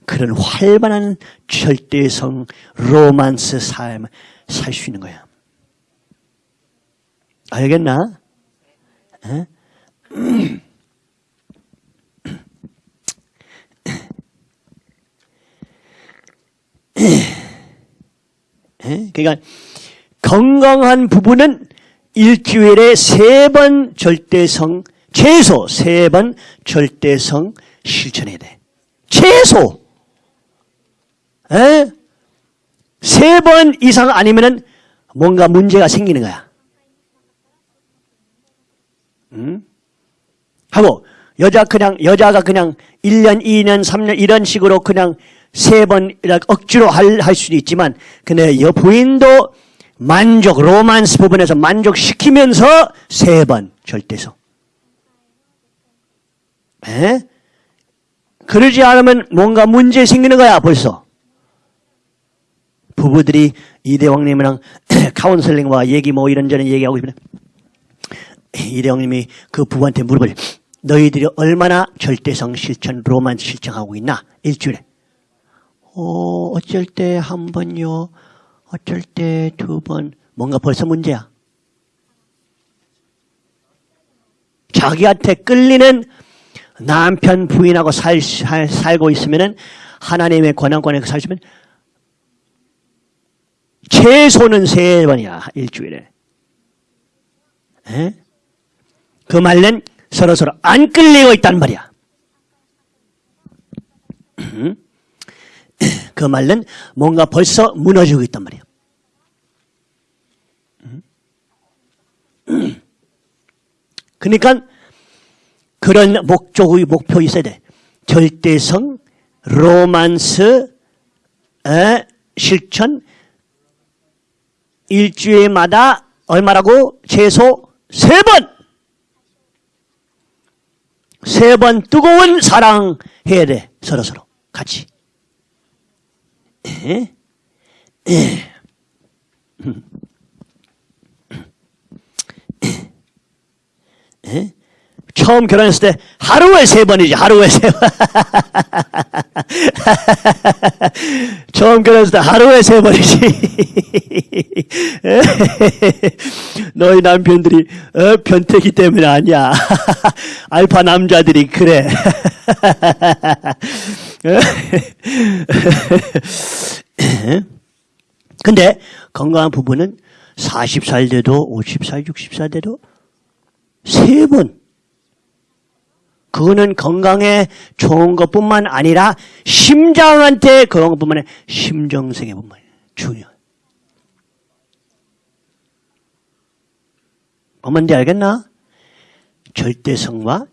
그런 활발한 절대성 로만스 삶을 살수 있는 거야. 알겠나? 어? 그러니까 건강한 부부는 일주일에 세 번 절대성 최소 세 번 절대성 실천해야 돼. 최소 세 번 이상 아니면은 뭔가 문제가 생기는 거야. 응? 하고 여자 그냥 여자가 그냥 1년, 2년, 3년 이런 식으로 그냥 세 번 억지로 할, 할 수도 있지만 근데 여부인도 만족, 로만스 부분에서 만족시키면서 세 번 절대성. 에? 그러지 않으면 뭔가 문제 생기는 거야 벌써. 부부들이 이대왕님이랑 카운슬링과 얘기 뭐 이런저런 얘기하고 싶네 이대왕님이 그 부부한테 물어보죠. 너희들이 얼마나 절대성 실천, 로만 실천하고 있나? 일주일에. 어, 어쩔 때 한 번요. 어쩔 때 두 번. 뭔가 벌써 문제야. 자기한테 끌리는 남편 부인하고 살, 살, 살고 있으면은 하나님의 권한권에 살시면 최소는 세 번이야 일주일에. 에? 그 말은 서로 서로 안 끌리고 있단 말이야. 그 말은 뭔가 벌써 무너지고 있단 말이야. 그러니까 그런 목적의 목표 있어야 돼. 절대성, 로만스, 에, 실천, 일주일마다 얼마라고? 최소 세 번! 세 번 뜨거운 사랑 해야 돼. 서로서로. 같이. 에? 에. 에? 처음 결혼했을 때 하루에 세 번이지 하루에 세 번. 처음 결혼했을 때 하루에 세 번이지. 너희 남편들이 어, 변태기 때문에 아니야. 알파 남자들이 그래. 근데 건강한 부부는 40살 돼도 50살, 60살 돼도 세 번. 그거는 건강에 좋은 것뿐만 아니라 심장한테 그런 것뿐만 아니라 심정생에 뿐만 아니라 중요. 뭔지 알겠나? 절대성과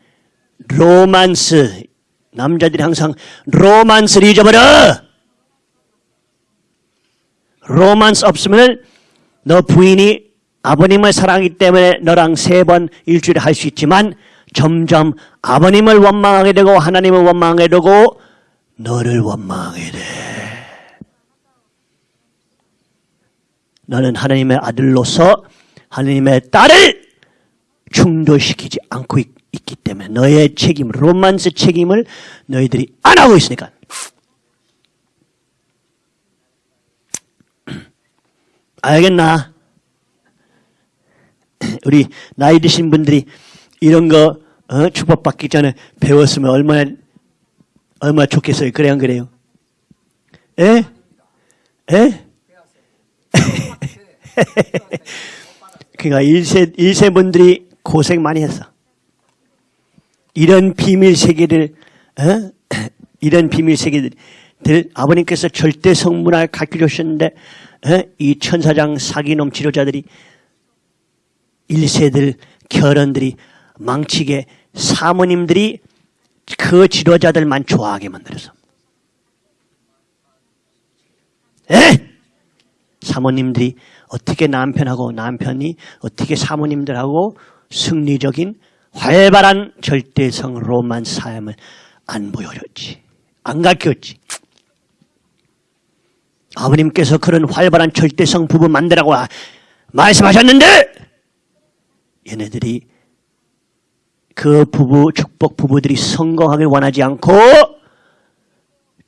로만스. 남자들이 항상 로만스를 잊어버려! 로만스 없으면 너 부인이 아버님을 사랑하기 때문에 너랑 세 번 일주일에 할 수 있지만 점점 아버님을 원망하게 되고 하나님을 원망하게 되고 너를 원망하게 돼. 너는 하나님의 아들로서 하나님의 딸을 충돌시키지 않고 있, 기 때문에 너의 책임, 로만스 책임을 너희들이 안 하고 있으니까. 알겠나? 우리 나이 드신 분들이 이런 거 어? 축복받기 전에 배웠으면 얼마나 얼마나 좋겠어요. 그래 안 그래요? 에? 에? 그러니까 일세 일세 분들이 고생 많이 했어. 이런 비밀 세계를 어? 이런 비밀 세계들 아버님께서 절대 성문을 가르쳐 주셨는데 어? 이 천사장 사기놈 치료자들이 일세들 결혼들이 망치게 사모님들이 그 지도자들만 좋아하게 만들어서. 에? 사모님들이 어떻게 남편하고 남편이 어떻게 사모님들하고 승리적인 활발한 절대성 로만 삶을 안 보여줬지. 안 가르쳤지. 아버님께서 그런 활발한 절대성 부부 만들라고 말씀하셨는데 얘네들이 그 부부, 축복 부부들이 성공하길 원하지 않고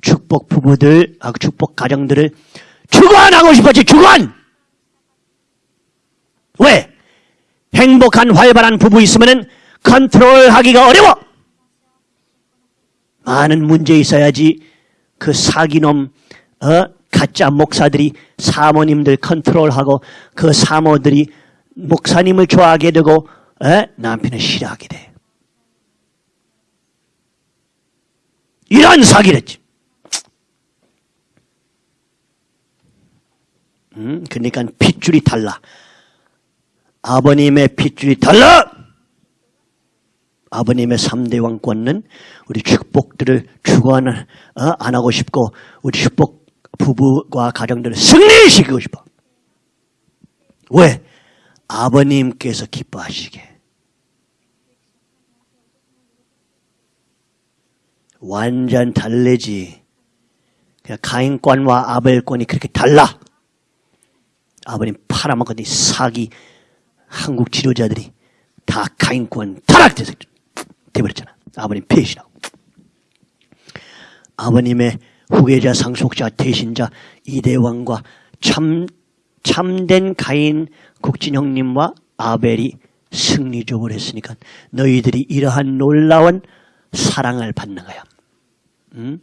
축복 부부들, 아, 축복 가정들을 주관하고 싶었지, 주관! 왜? 행복한 활발한 부부 있으면 컨트롤 하기가 어려워! 많은 문제 있어야지 그 사기놈, 어? 가짜 목사들이 사모님들 컨트롤하고 그 사모들이 목사님을 좋아하게 되고 에? 남편을 싫어하게 돼. 이런 사기를 했지. 음, 그러니까 핏줄이 달라. 아버님의 핏줄이 달라! 아버님의 3대 왕권은 우리 축복들을 주관을 어? 안 하고 싶고 우리 축복 부부와 가정들을 승리시키고 싶어. 왜? 아버님께서 기뻐하시게. 완전 달래지. 가인권과 아벨권이 그렇게 달라. 아버님 팔아먹었더니 사기 한국 지도자들이 다 가인권 타락돼서 돼버렸잖아. 아버님 배신하고. 아버님의 후계자, 상속자, 대신자 이대왕과 참, 참된 가인 국진 형님과 아벨이 승리적으로 했으니까 너희들이 이러한 놀라운 사랑을 받는 거야. 응?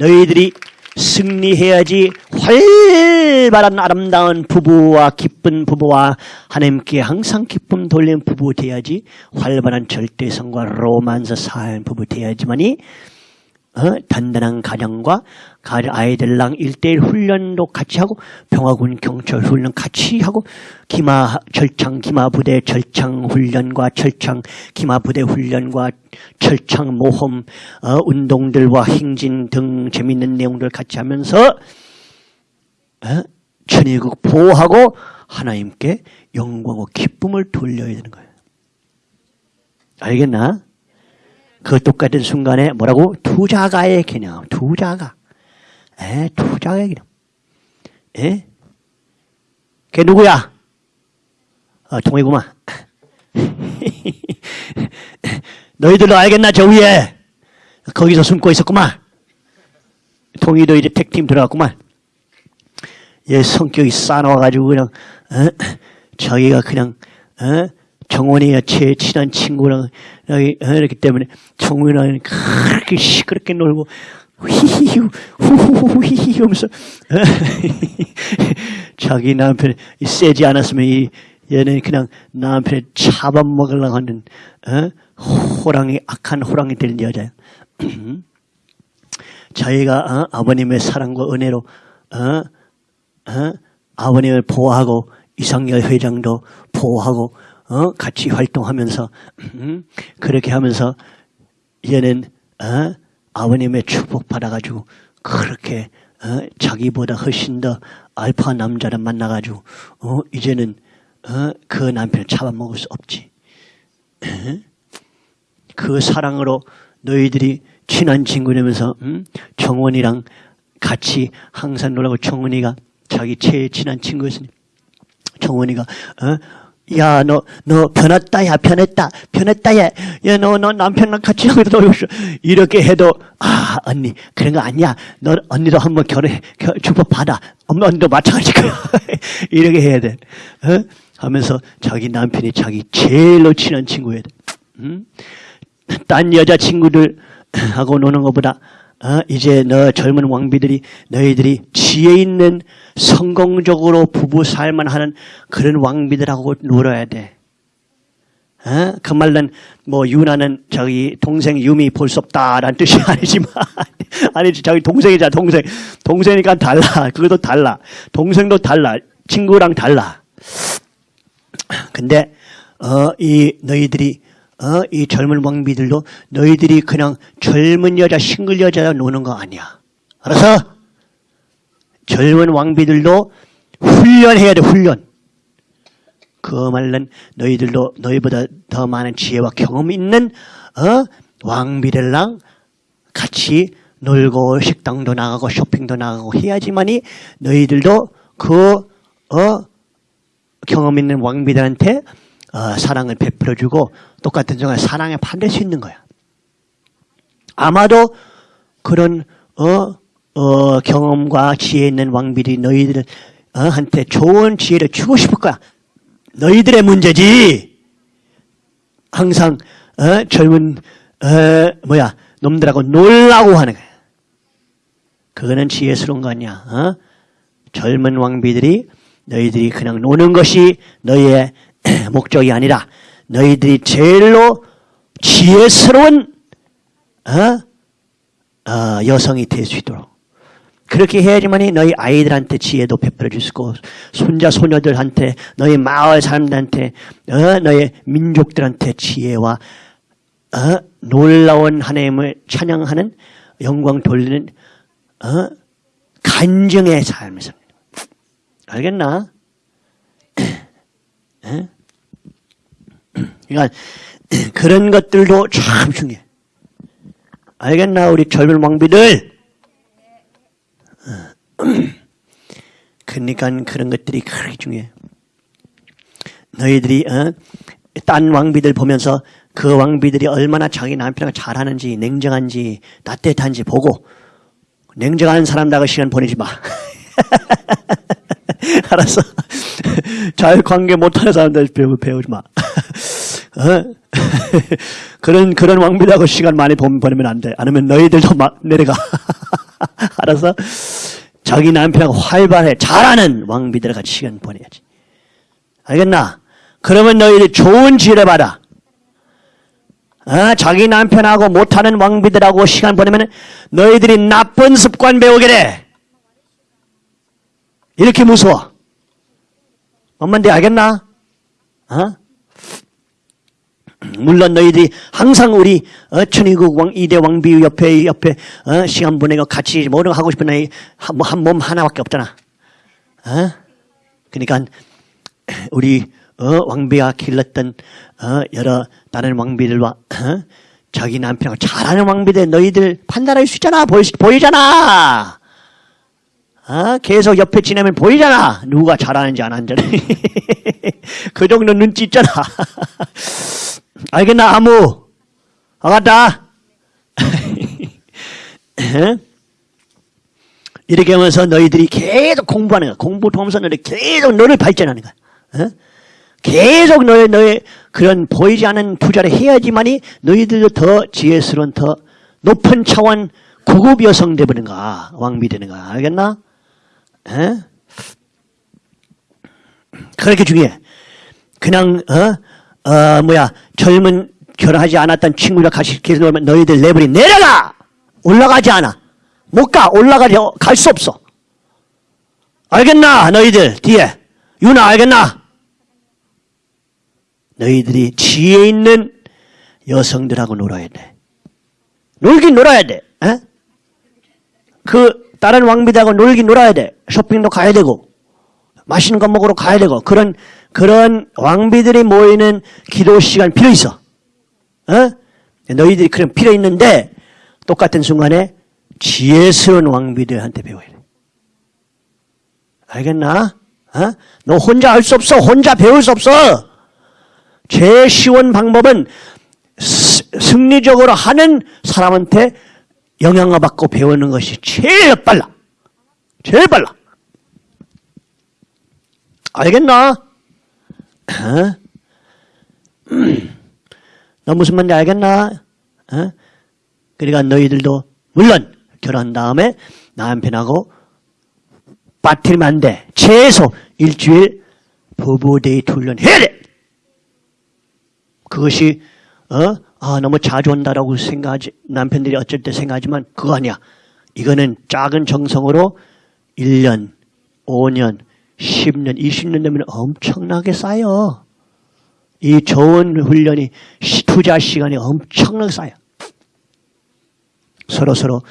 너희들이 승리해야지 활발한 아름다운 부부와 기쁜 부부와 하나님께 항상 기쁨 돌리는 부부 돼야지 활발한 절대성과 로만서 사는 부부 돼야지만이 어? 단단한 가정과 가- 아이들랑 일대일 훈련도 같이 하고 평화군 경찰 훈련 같이 하고 기마 절창 기마 부대 절창 훈련과 절창 기마 부대 훈련과 절창 모험 어, 운동들과 행진 등 재밌는 내용들 같이 하면서 어? 천의국 보호하고 하나님께 영광과 기쁨을 돌려야 되는 거예요. 알겠나? 그 똑같은 순간에 뭐라고? 투자가의 개념, 투자가. 에, 투자가의 개념. 에? 걔 누구야? 어, 동해구만. 너희들도 알겠나, 저 위에? 거기서 숨고 있었구만. 동희도 이제 택팀 들어갔구만. 얘 성격이 싸나워가지고 그냥, 어? 자기가 그냥, 어? 정원이가 제일 친한 친구랑 어, 이렇기 때문에 정원이랑 그렇게 시끄럽게 놀고 휘히히 후후후 히히 하면서 어? 자기 남편 이 세지 않았으면 이 얘는 그냥 남편을 잡아먹으려고 하는 어? 호랑이 악한 호랑이 될 여자야. 자기가 어? 아버님의 사랑과 은혜로 어? 어? 아버님을 보호하고 이상열 회장도 보호하고 어? 같이 활동하면서 음? 그렇게 하면서 얘는 어? 아버님의 축복 받아가지고 그렇게 어? 자기보다 훨씬 더 알파 남자를 만나가지고 어? 이제는 어? 그 남편을 잡아먹을 수 없지. 그 사랑으로 너희들이 친한 친구 되면서 음? 정원이랑 같이 항상 놀라고 정원이가 자기 제일 친한 친구였으니 정원이가 어? 야, 너, 너 변했다, 야, 변했다, 변했다, 야, 야, 너, 너 남편랑 같이 하고 놀고 있어. 이렇게 해도, 아, 언니, 그런 거 아니야. 너, 언니도 한번 결혼해, 겨, 축복 받아. 엄마, 언니도 마찬가지일 거야. 이렇게 해야 돼. 어? 하면서 자기 남편이 자기 제일로 친한 친구야 돼. 음? 딴 여자 친구들 하고 노는 것보다 어, 이제 너 젊은 왕비들이 너희들이 지혜 있는 성공적으로 부부 살만 하는 그런 왕비들하고 놀아야 돼. 어? 그 말은 뭐 유나는 저기 동생 유미 볼 수 없다라는 뜻이 아니지만 아니지. 자기 동생이자 동생. 동생이니까 달라. 그것도 달라. 동생도 달라. 친구랑 달라. 근데 어, 이 너희들이 어, 이 젊은 왕비들도 너희들이 그냥 젊은 여자 싱글 여자랑 노는 거 아니야. 알아서 젊은 왕비들도 훈련해야 돼 훈련. 그 말은 너희들도 너희보다 더 많은 지혜와 경험 있는 어, 왕비들랑 같이 놀고 식당도 나가고 쇼핑도 나가고 해야지만이 너희들도 그 어, 경험 있는 왕비들한테 어, 사랑을 베풀어주고 똑같은 정말 사랑에 받을 수 있는 거야. 아마도 그런 어, 어, 경험과 지혜 있는 왕비들이 너희들 어, 한테 좋은 지혜를 주고 싶을 거야. 너희들의 문제지. 항상 어, 젊은 어, 뭐야 놈들하고 놀라고 하는 거야. 그거는 지혜스러운 거 아니야. 어? 젊은 왕비들이 너희들이 그냥 노는 것이 너희의 목적이 아니라 너희들이 제일로 지혜스러운 어? 어, 여성이 될 수 있도록 그렇게 해야지만이 너희 아이들한테 지혜도 베풀어 줄 수 있고 손자 소녀들한테 너희 마을 사람들한테 어? 너희 민족들한테 지혜와 어? 놀라운 하나님을 찬양하는 영광 돌리는 어? 간증의 삶을 삽니다. 알겠나? 에? 그러니까 그런 것들도 참 중요해. 알겠나 우리 젊은 왕비들? 그러니까 그런 것들이 그렇게 중요해. 너희들이 어? 딴 왕비들 보면서 그 왕비들이 얼마나 자기 남편과 잘하는지 냉정한지 따뜻한지 보고 냉정한 사람다고 시간 보내지 마. 알았어. 잘 관계 못하는 사람들 배우, 배우지 마. 어? 그런, 그런 왕비라고 시간 많이 보- 보내면 안 돼. 아니면 너희들도 막 내려가. 알았어? 자기 남편하고 활발해. 잘하는 왕비들 같이 시간 보내야지. 알겠나? 그러면 너희들 좋은 지혜를 받아. 아, 자기 남편하고 못하는 왕비들하고 시간 보내면 너희들이 나쁜 습관 배우게 돼. 이렇게 무서워. 엄마인데 알겠나? 어? 물론 너희들이 항상 우리 어, 천의국 왕 이대 왕비 옆에 옆에 어, 시간 보내고 같이 뭐를 하고 싶은 너희 한몸 하나밖에 없잖아. 어? 그러니까 우리 어, 왕비가 길렀던 어, 여러 다른 왕비들과 어, 자기 남편하고 잘하는 왕비들 너희들 판단할 수 있잖아. 보이, 보이잖아. 어, 계속 옆에 지내면 보이잖아. 누가 잘하는지 안 하는지. 그 정도 눈치 있잖아 알겠나 아무 알았다 이렇게 하면서 너희들이 계속 공부하는 거야 공부를 하면서 너희 계속 너를 발전하는 거야 어? 계속 너의, 너의 그런 보이지 않는 투자를 해야지만이 너희들도 더 지혜스러운 더 높은 차원 고급 여성 되버는 거야. 왕비 되는 거야. 알겠나? 에? 그렇게 중요해. 그냥, 어, 어, 뭐야, 젊은 결혼하지 않았던 친구랑 같이 계속 놀면 너희들 레벨이 내려가! 올라가지 않아. 못 가. 올라가지, 갈 수 없어. 알겠나? 너희들, 뒤에. 유나, 알겠나? 너희들이 지혜 있는 여성들하고 놀아야 돼. 놀긴 놀아야 돼. 에? 그 다른 왕비들하고 놀긴 놀아야 돼. 쇼핑도 가야 되고 맛있는 거 먹으러 가야 되고 그런 그런 왕비들이 모이는 기도 시간 필요 있어. 어? 너희들이 그런 필요 있는데 똑같은 순간에 지혜스러운 왕비들한테 배워야 돼. 알겠나? 어? 너 혼자 할 수 없어. 혼자 배울 수 없어. 제일 쉬운 방법은 스- 승리적으로 하는 사람한테 영향을 받고 배우는 것이 제일 빨라. 제일 빨라. 알겠나? 어? 음. 너 무슨 말인지 알겠나? 어? 그러니까 너희들도 물론 결혼한 다음에 남편하고 빠뜨리면 안 돼. 최소 일주일 부부 데이트 훈련 해야 돼. 그것이 어? 아 너무 자주 온다라고 생각하지 남편들이 어쩔 때 생각하지만 그거 아니야. 이거는 작은 정성으로 1년, 5년, 10년, 20년 되면 엄청나게 쌓여. 이 좋은 훈련이 시- 투자 시간이 엄청나게 쌓여. 서로 서로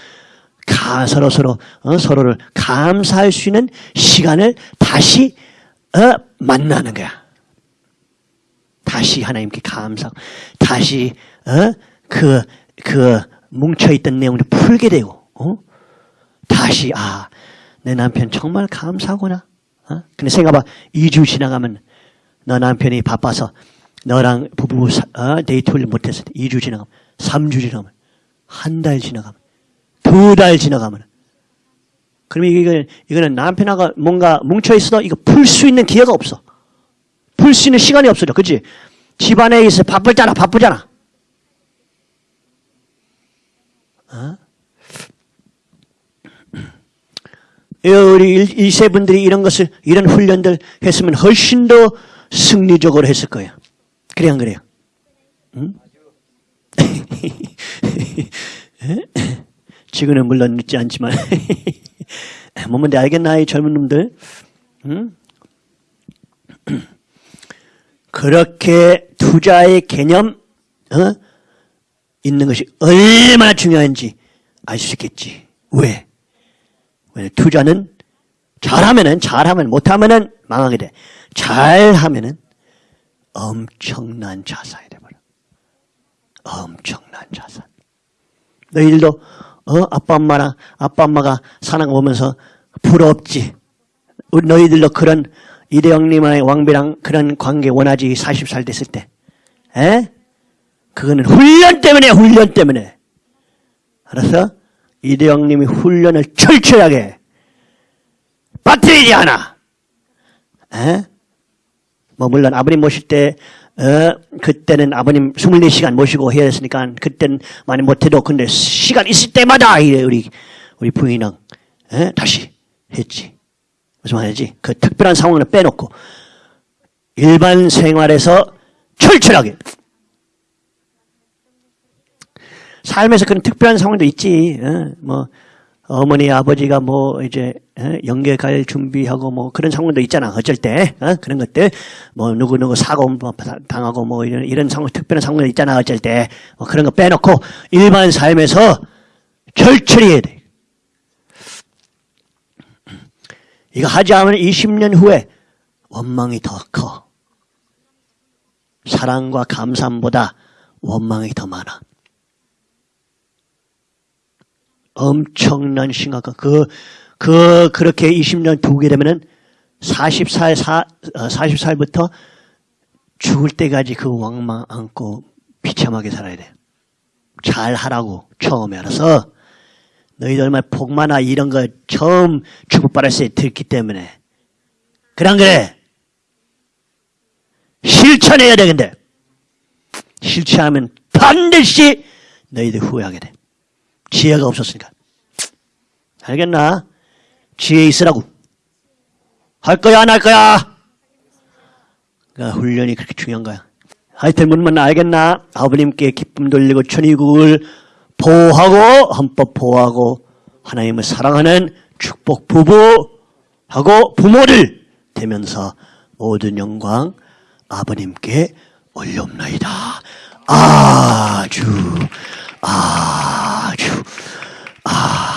가 서로 서로 어, 서로를 감사할 수 있는 시간을 다시 어, 만나는 거야. 다시 하나님께 감사, 다시 어? 그, 그 뭉쳐 있던 내용을 풀게 되고, 어? 다시 아, 내 남편 정말 감사하구나. 어? 근데 생각해봐, 2주 지나가면 너 남편이 바빠서 너랑 부부 사- 어? 데이트를 못했을 때 2주 지나가면, 3주 지나가면, 한 달 지나가면, 두 달 지나가면, 그러면 이거는, 이거는 남편하고 뭔가 뭉쳐있어도 이거 풀 수 있는 기회가 없어. 풀 수 있는 시간이 없어져. 그치? 집안에 있어 바쁘잖아, 바쁘잖아. 어? 이 우리 일- 일세 분들이 이런 것을, 이런 훈련들 했으면 훨씬 더 승리적으로 했을 거예요. 그래, 안 그래요? 응? 지금은 물론 늦지 않지만. 뭐뭔데 알겠나, 이 젊은 놈들? 응? 그렇게 투자의 개념 어? 있는 것이 얼마나 중요한지 알 수 있겠지. 왜? 왜 투자는 잘하면은 잘하면 못하면은 망하게 돼. 잘하면은 엄청난 자산이 돼버려. 엄청난 자산. 너희들도 어 아빠 엄마랑 아빠 엄마가 사는 거 보면서 부럽지. 너희들도 그런 이대영님의 왕비랑 그런 관계 원하지 40살 됐을 때. 에? 그거는 훈련 때문에 훈련 때문에. 알았어? 이대영님이 훈련을 철저하게 빠뜨리지 않아. 에? 뭐 물론 아버님 모실 때 어, 그때는 아버님 24시간 모시고 해야 했으니까 그땐 많이 못해도 근데 시간 있을 때마다 이래 우리 우리 부인랑 에? 다시 했지. 무슨 말이지? 그 특별한 상황을 빼놓고 일반 생활에서 철철하게 삶에서 그런 특별한 상황도 있지. 어? 뭐 어머니 아버지가 뭐 이제 어? 연계 갈 준비하고 뭐 그런 상황도 있잖아. 어쩔 때 어? 그런 것들 뭐 누구 누구 사고 뭐 당하고 뭐 이런 이런 상황 특별한 상황도 있잖아. 어쩔 때 뭐 그런 거 빼놓고 일반 삶에서 철저히 해야 돼. 이거 하지 않으면 20년 후에 원망이 더 커. 사랑과 감사보다 원망이 더 많아. 엄청난 심각한 그, 그, 그렇게 20년 두게 되면은 40살, 4, 40살부터 죽을 때까지 그 왕망 안고 비참하게 살아야 돼. 잘 하라고 처음에 알아서. 너희들 얼마나 복마나 이런 거 처음 뻔했을 때 듣기 때문에. 그런 그래. 실천해야 돼 근데. 실천하면 반드시 너희들 후회하게 돼 지혜가 없었으니까. 알겠나? 지혜 있으라고. 할 거야 안 할 거야? 그러니까 훈련이 그렇게 중요한 거야. 하여튼 문문 알겠나? 아버님께 기쁨 돌리고 천의국을 보호하고 헌법 보호하고 하나님을 사랑하는 축복 부부하고 부모를 되면서 모든 영광 아버님께 올려옵나이다. 아주 아 아.